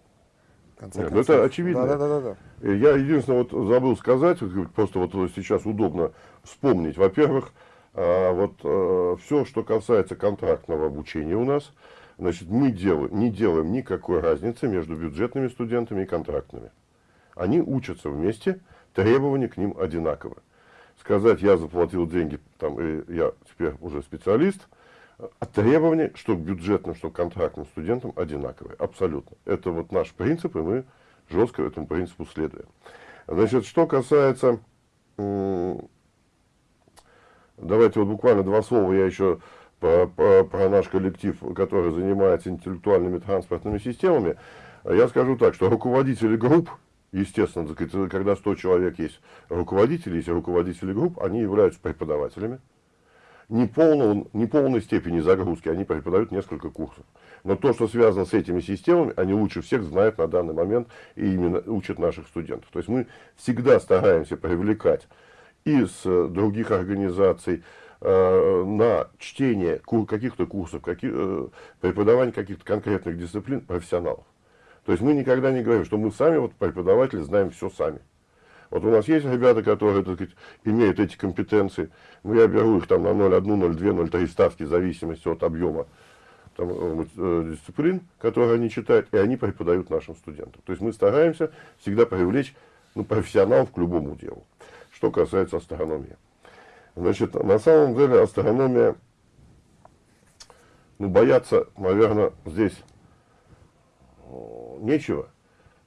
Конце Нет, ну концов. это очевидно. Да, да, да, да. Э, Я единственное вот забыл сказать, просто вот сейчас удобно вспомнить. Во-первых, а, вот все, что касается контрактного обучения у нас, значит, мы делаем, не делаем никакой разницы между бюджетными студентами и контрактными. Они учатся вместе, требования к ним одинаковы. Сказать, я заплатил деньги, там, и я теперь уже специалист, требования, что к бюджетным, что к контрактным студентам одинаковые. Абсолютно. Это вот наш принцип, и мы жестко этому принципу следуем. Значит, что касается... Давайте вот буквально два слова я еще по- по- про наш коллектив, который занимается интеллектуальными транспортными системами. Я скажу так, что руководители групп, естественно, когда 100 человек есть руководители, есть руководители групп, они являются преподавателями. Не, полного, не полной степени загрузки, они преподают несколько курсов. Но то, что связано с этими системами, они лучше всех знают на данный момент и именно учат наших студентов. То есть мы всегда стараемся привлекать из э, других организаций э, на чтение каких-то курсов, каких, э, преподавание каких-то конкретных дисциплин профессионалов. То есть мы никогда не говорим, что мы сами, вот преподаватели, знаем все сами. Вот у нас есть ребята, которые, так сказать, имеют эти компетенции. Ну, я беру их там на 0,1, 0,2, 0,3 ставки в зависимости от объема там, э, э, дисциплин, которые они читают, и они преподают нашим студентам. То есть мы стараемся всегда привлечь ну, профессионалов к любому делу. Что касается астрономии. Значит, на самом деле астрономия, ну, бояться, наверное, здесь э, нечего.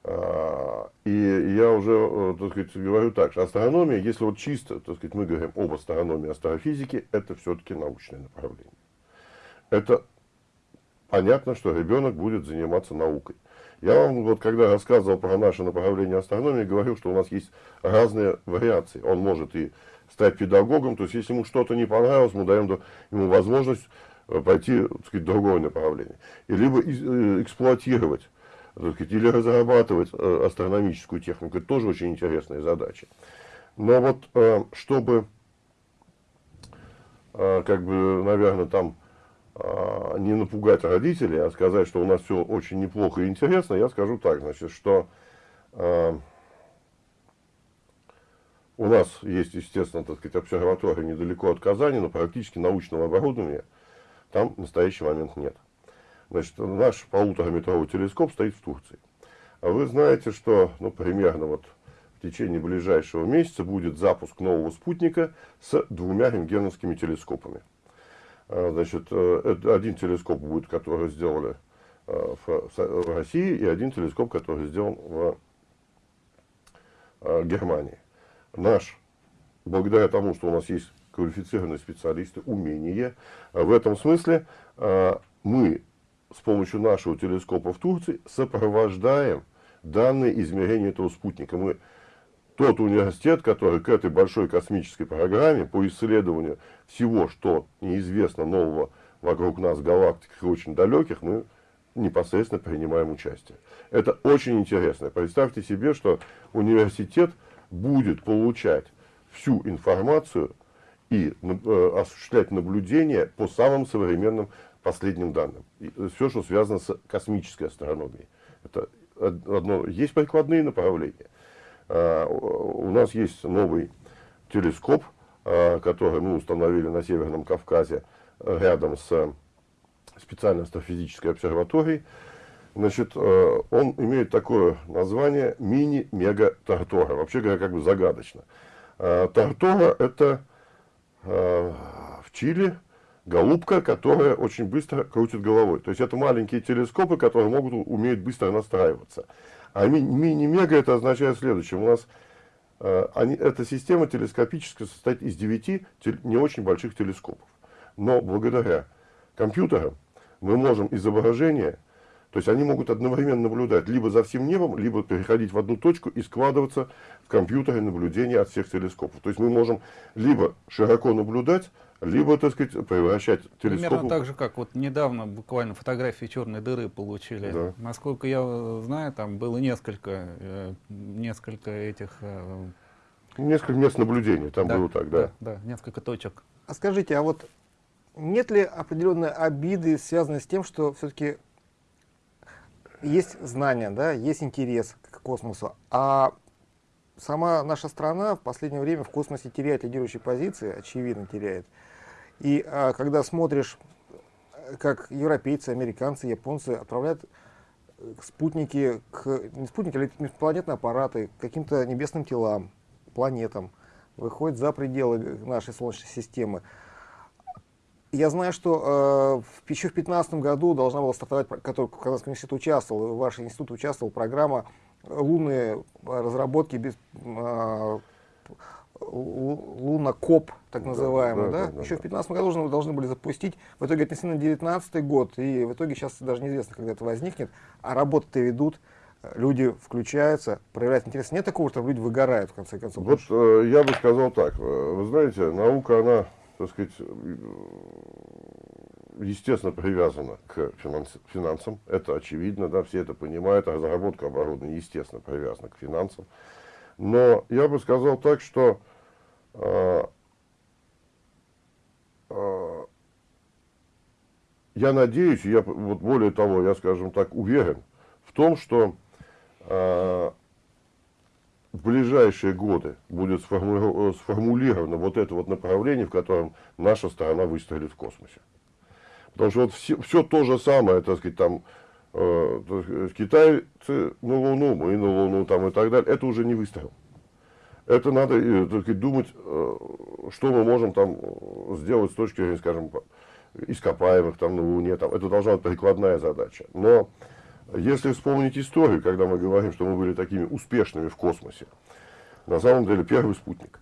А, И я уже, э, так сказать, говорю так, что астрономия, если вот чисто, так сказать, мы говорим об астрономии, астрофизике, это все-таки научное направление. Это понятно, что ребенок будет заниматься наукой. Я вам вот когда рассказывал про наше направление астрономии, говорил, что у нас есть разные вариации. Он может и стать педагогом, то есть если ему что-то не понравилось, мы даем ему возможность э, пойти так сказать, в другое направление. И либо э, эксплуатировать или разрабатывать э, астрономическую технику. Это тоже очень интересная задача. Но вот э, чтобы, э, как бы, наверное, там не напугать родителей, а сказать, что у нас все очень неплохо и интересно, я скажу так, значит, что у нас есть, естественно, так сказать, обсерватория недалеко от Казани, но практически научного оборудования там в настоящий момент нет. Значит, наш полутораметровый телескоп стоит в Турции. А вы знаете, что, ну, примерно вот в течение ближайшего месяца будет запуск нового спутника с двумя рентгеновскими телескопами. А, Значит, э, один телескоп будет, который сделали э, в России, и один телескоп, который сделан в э, Германии. Наш, благодаря тому, что у нас есть квалифицированные специалисты, умения, э, в этом смысле мы с помощью нашего телескопа в Турции сопровождаем данные измерения этого спутника. Мы тот университет, который к этой большой космической программе по исследованию всего, что неизвестно нового вокруг нас в галактиках и очень далеких, мы непосредственно принимаем участие. Это очень интересно. Представьте себе, что университет будет получать всю информацию и э, осуществлять наблюдения по самым современным последним данным. И все, что связано с космической астрономией. Это одно, есть прикладные направления. А, у нас есть новый телескоп, а, который мы установили на Северном Кавказе рядом с специальной астрофизической обсерваторией. Значит, э, он имеет такое название мини-мега-тартора. Вообще говоря, как бы загадочно. А, тартора – это в Чили голубка, которая очень быстро крутит головой. То есть это маленькие телескопы, которые могут умеют быстро настраиваться. А мини-мега это означает следующее. У нас э, они, эта система телескопическая состоит из 9 не очень больших телескопов. Но благодаря компьютерам мы можем изображение, то есть они могут одновременно наблюдать либо за всем небом, либо переходить в одну точку и складываться в компьютере наблюдения от всех телескопов. То есть мы можем либо широко наблюдать, либо, так сказать, превращать телескоп... Примерно так же, как вот недавно буквально фотографии черной дыры получили. Да. Насколько я э, знаю, там было несколько, э, несколько этих... Э, несколько мест наблюдений, там да, было так, да. Да, да, несколько точек. А скажите, а вот нет ли определенной обиды, связанной с тем, что все-таки есть знания, да, есть интерес к космосу, а сама наша страна в последнее время в космосе теряет лидирующие позиции, очевидно теряет. И а, когда смотришь, как европейцы, американцы, японцы отправляют э, спутники, к, не спутники, а межпланетные аппараты к каким-то небесным телам, планетам, выходят за пределы нашей Солнечной системы. Я знаю, что э, еще в 2015 году должна была стартовать, который Казанский университет участвовал, ваш институт участвовал, программа лунные разработки без, э, лунокоп, так называемый, да, да, да, да еще да, в 2015 году должны, должны были запустить, в итоге отнесли на 2019 год, и в итоге сейчас даже неизвестно, когда это возникнет, а работы-то ведут, люди включаются, проявляют интерес. Нет такого, что люди выгорают, в конце концов? Вот э, я бы сказал так, вы знаете, наука, она, так сказать, естественно, привязана к финансам, это очевидно, да, все это понимают, а разработка оборудования, естественно, привязана к финансам. Но я бы сказал так, что а, а, я надеюсь, я вот более того, я, скажем так, уверен в том, что а, в ближайшие годы будет сформулировано вот это вот направление, в котором наша страна выстрелит в космосе. Потому что вот все, все то же самое, так сказать, там, э, китайцы на Луну, мы на Луну там и так далее, это уже не выстрел. Это надо э, только думать, э, что мы можем там сделать с точки зрения, скажем, ископаемых там на Луне. Там. Это должна быть прикладная задача. Но если вспомнить историю, когда мы говорим, что мы были такими успешными в космосе, на самом деле первый спутник.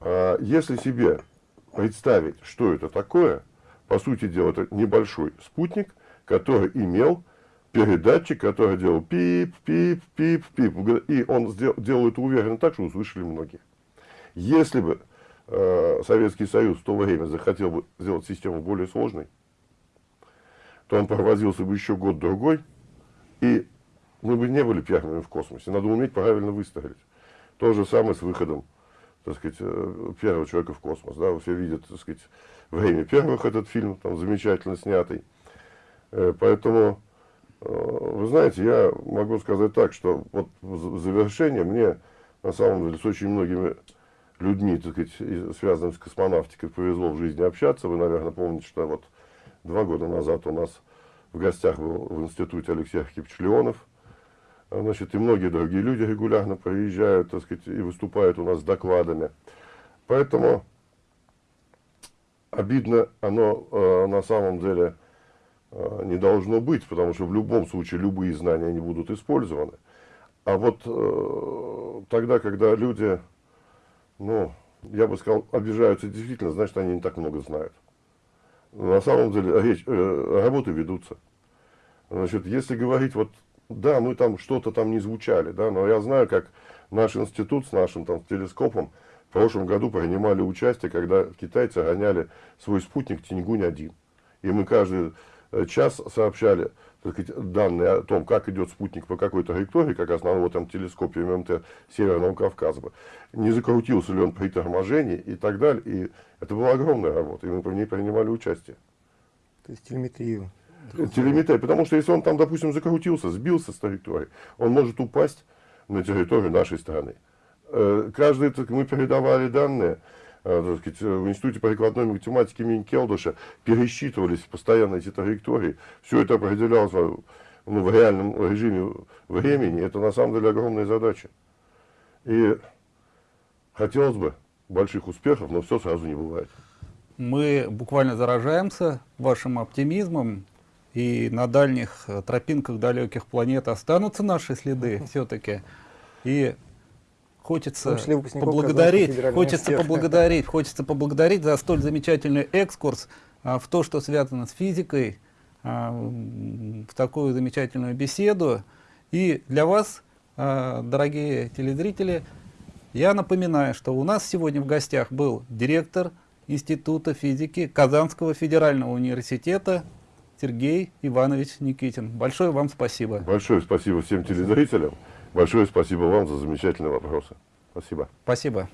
А если себе представить, что это такое, по сути дела, это небольшой спутник, который имел передатчик, который делал пип, пип, пип, пип. И он сделал, делал это уверенно так, что услышали многие. Если бы э, Советский Союз в то время захотел бы сделать систему более сложной, то он провозился бы еще год-другой, и мы бы не были первыми в космосе. Надо уметь правильно выстрелить. То же самое с выходом так сказать, э, первого человека в космос. Да? Все видят так сказать, время первых этот фильм, там замечательно снятый. Э, поэтому Э, вы знаете, я могу сказать так, что вот завершение мне, на самом деле, с очень многими людьми, так сказать, связанными с космонавтикой, повезло в жизни общаться. Вы, наверное, помните, что вот два года назад у нас в гостях был в институте Алексей Архипович Леонов. А, значит, и многие другие люди регулярно приезжают, так сказать, и выступают у нас с докладами. Поэтому обидно оно э, на самом деле Э, не должно быть, потому что в любом случае любые знания не будут использованы. А вот э, тогда, когда люди, ну, я бы сказал, обижаются действительно, значит, они не так много знают. На самом деле речь, э, работы ведутся. Значит, если говорить, вот, да, мы там что-то там не звучали, да, но я знаю, как наш институт с нашим там телескопом в прошлом году принимали участие, когда китайцы гоняли свой спутник Тиньгунь-1. И мы каждый э, час сообщали сказать, данные о том, как идет спутник по какой траектории, как вот там телескопе ММТ Северного Кавказа, не закрутился ли он при торможении и так далее. И это была огромная работа, и мы в ней принимали участие. То есть телеметрию. Телеметрия, потому что если он там, допустим, закрутился, сбился с траектории, он может упасть на территорию нашей страны. Э, каждый, мы передавали данные, э, сказать, в Институте прикладной математики имени пересчитывались постоянно эти траектории. Все это определялось ну, в реальном режиме времени. Это на самом деле огромная задача. И хотелось бы больших успехов, но все сразу не бывает. Мы буквально заражаемся вашим оптимизмом, и на дальних э, тропинках далеких планет останутся наши следы все-таки. И хочется поблагодарить, хочется поблагодарить, хочется поблагодарить за столь замечательный экскурс а, в то, что связано с физикой, а, в такую замечательную беседу. И для вас, а, дорогие телезрители, я напоминаю, что у нас сегодня в гостях был директор Института физики Казанского федерального университета Сергей Иванович Никитин. Большое вам спасибо. Большое спасибо всем телезрителям. Большое спасибо вам за замечательные вопросы. Спасибо. Спасибо.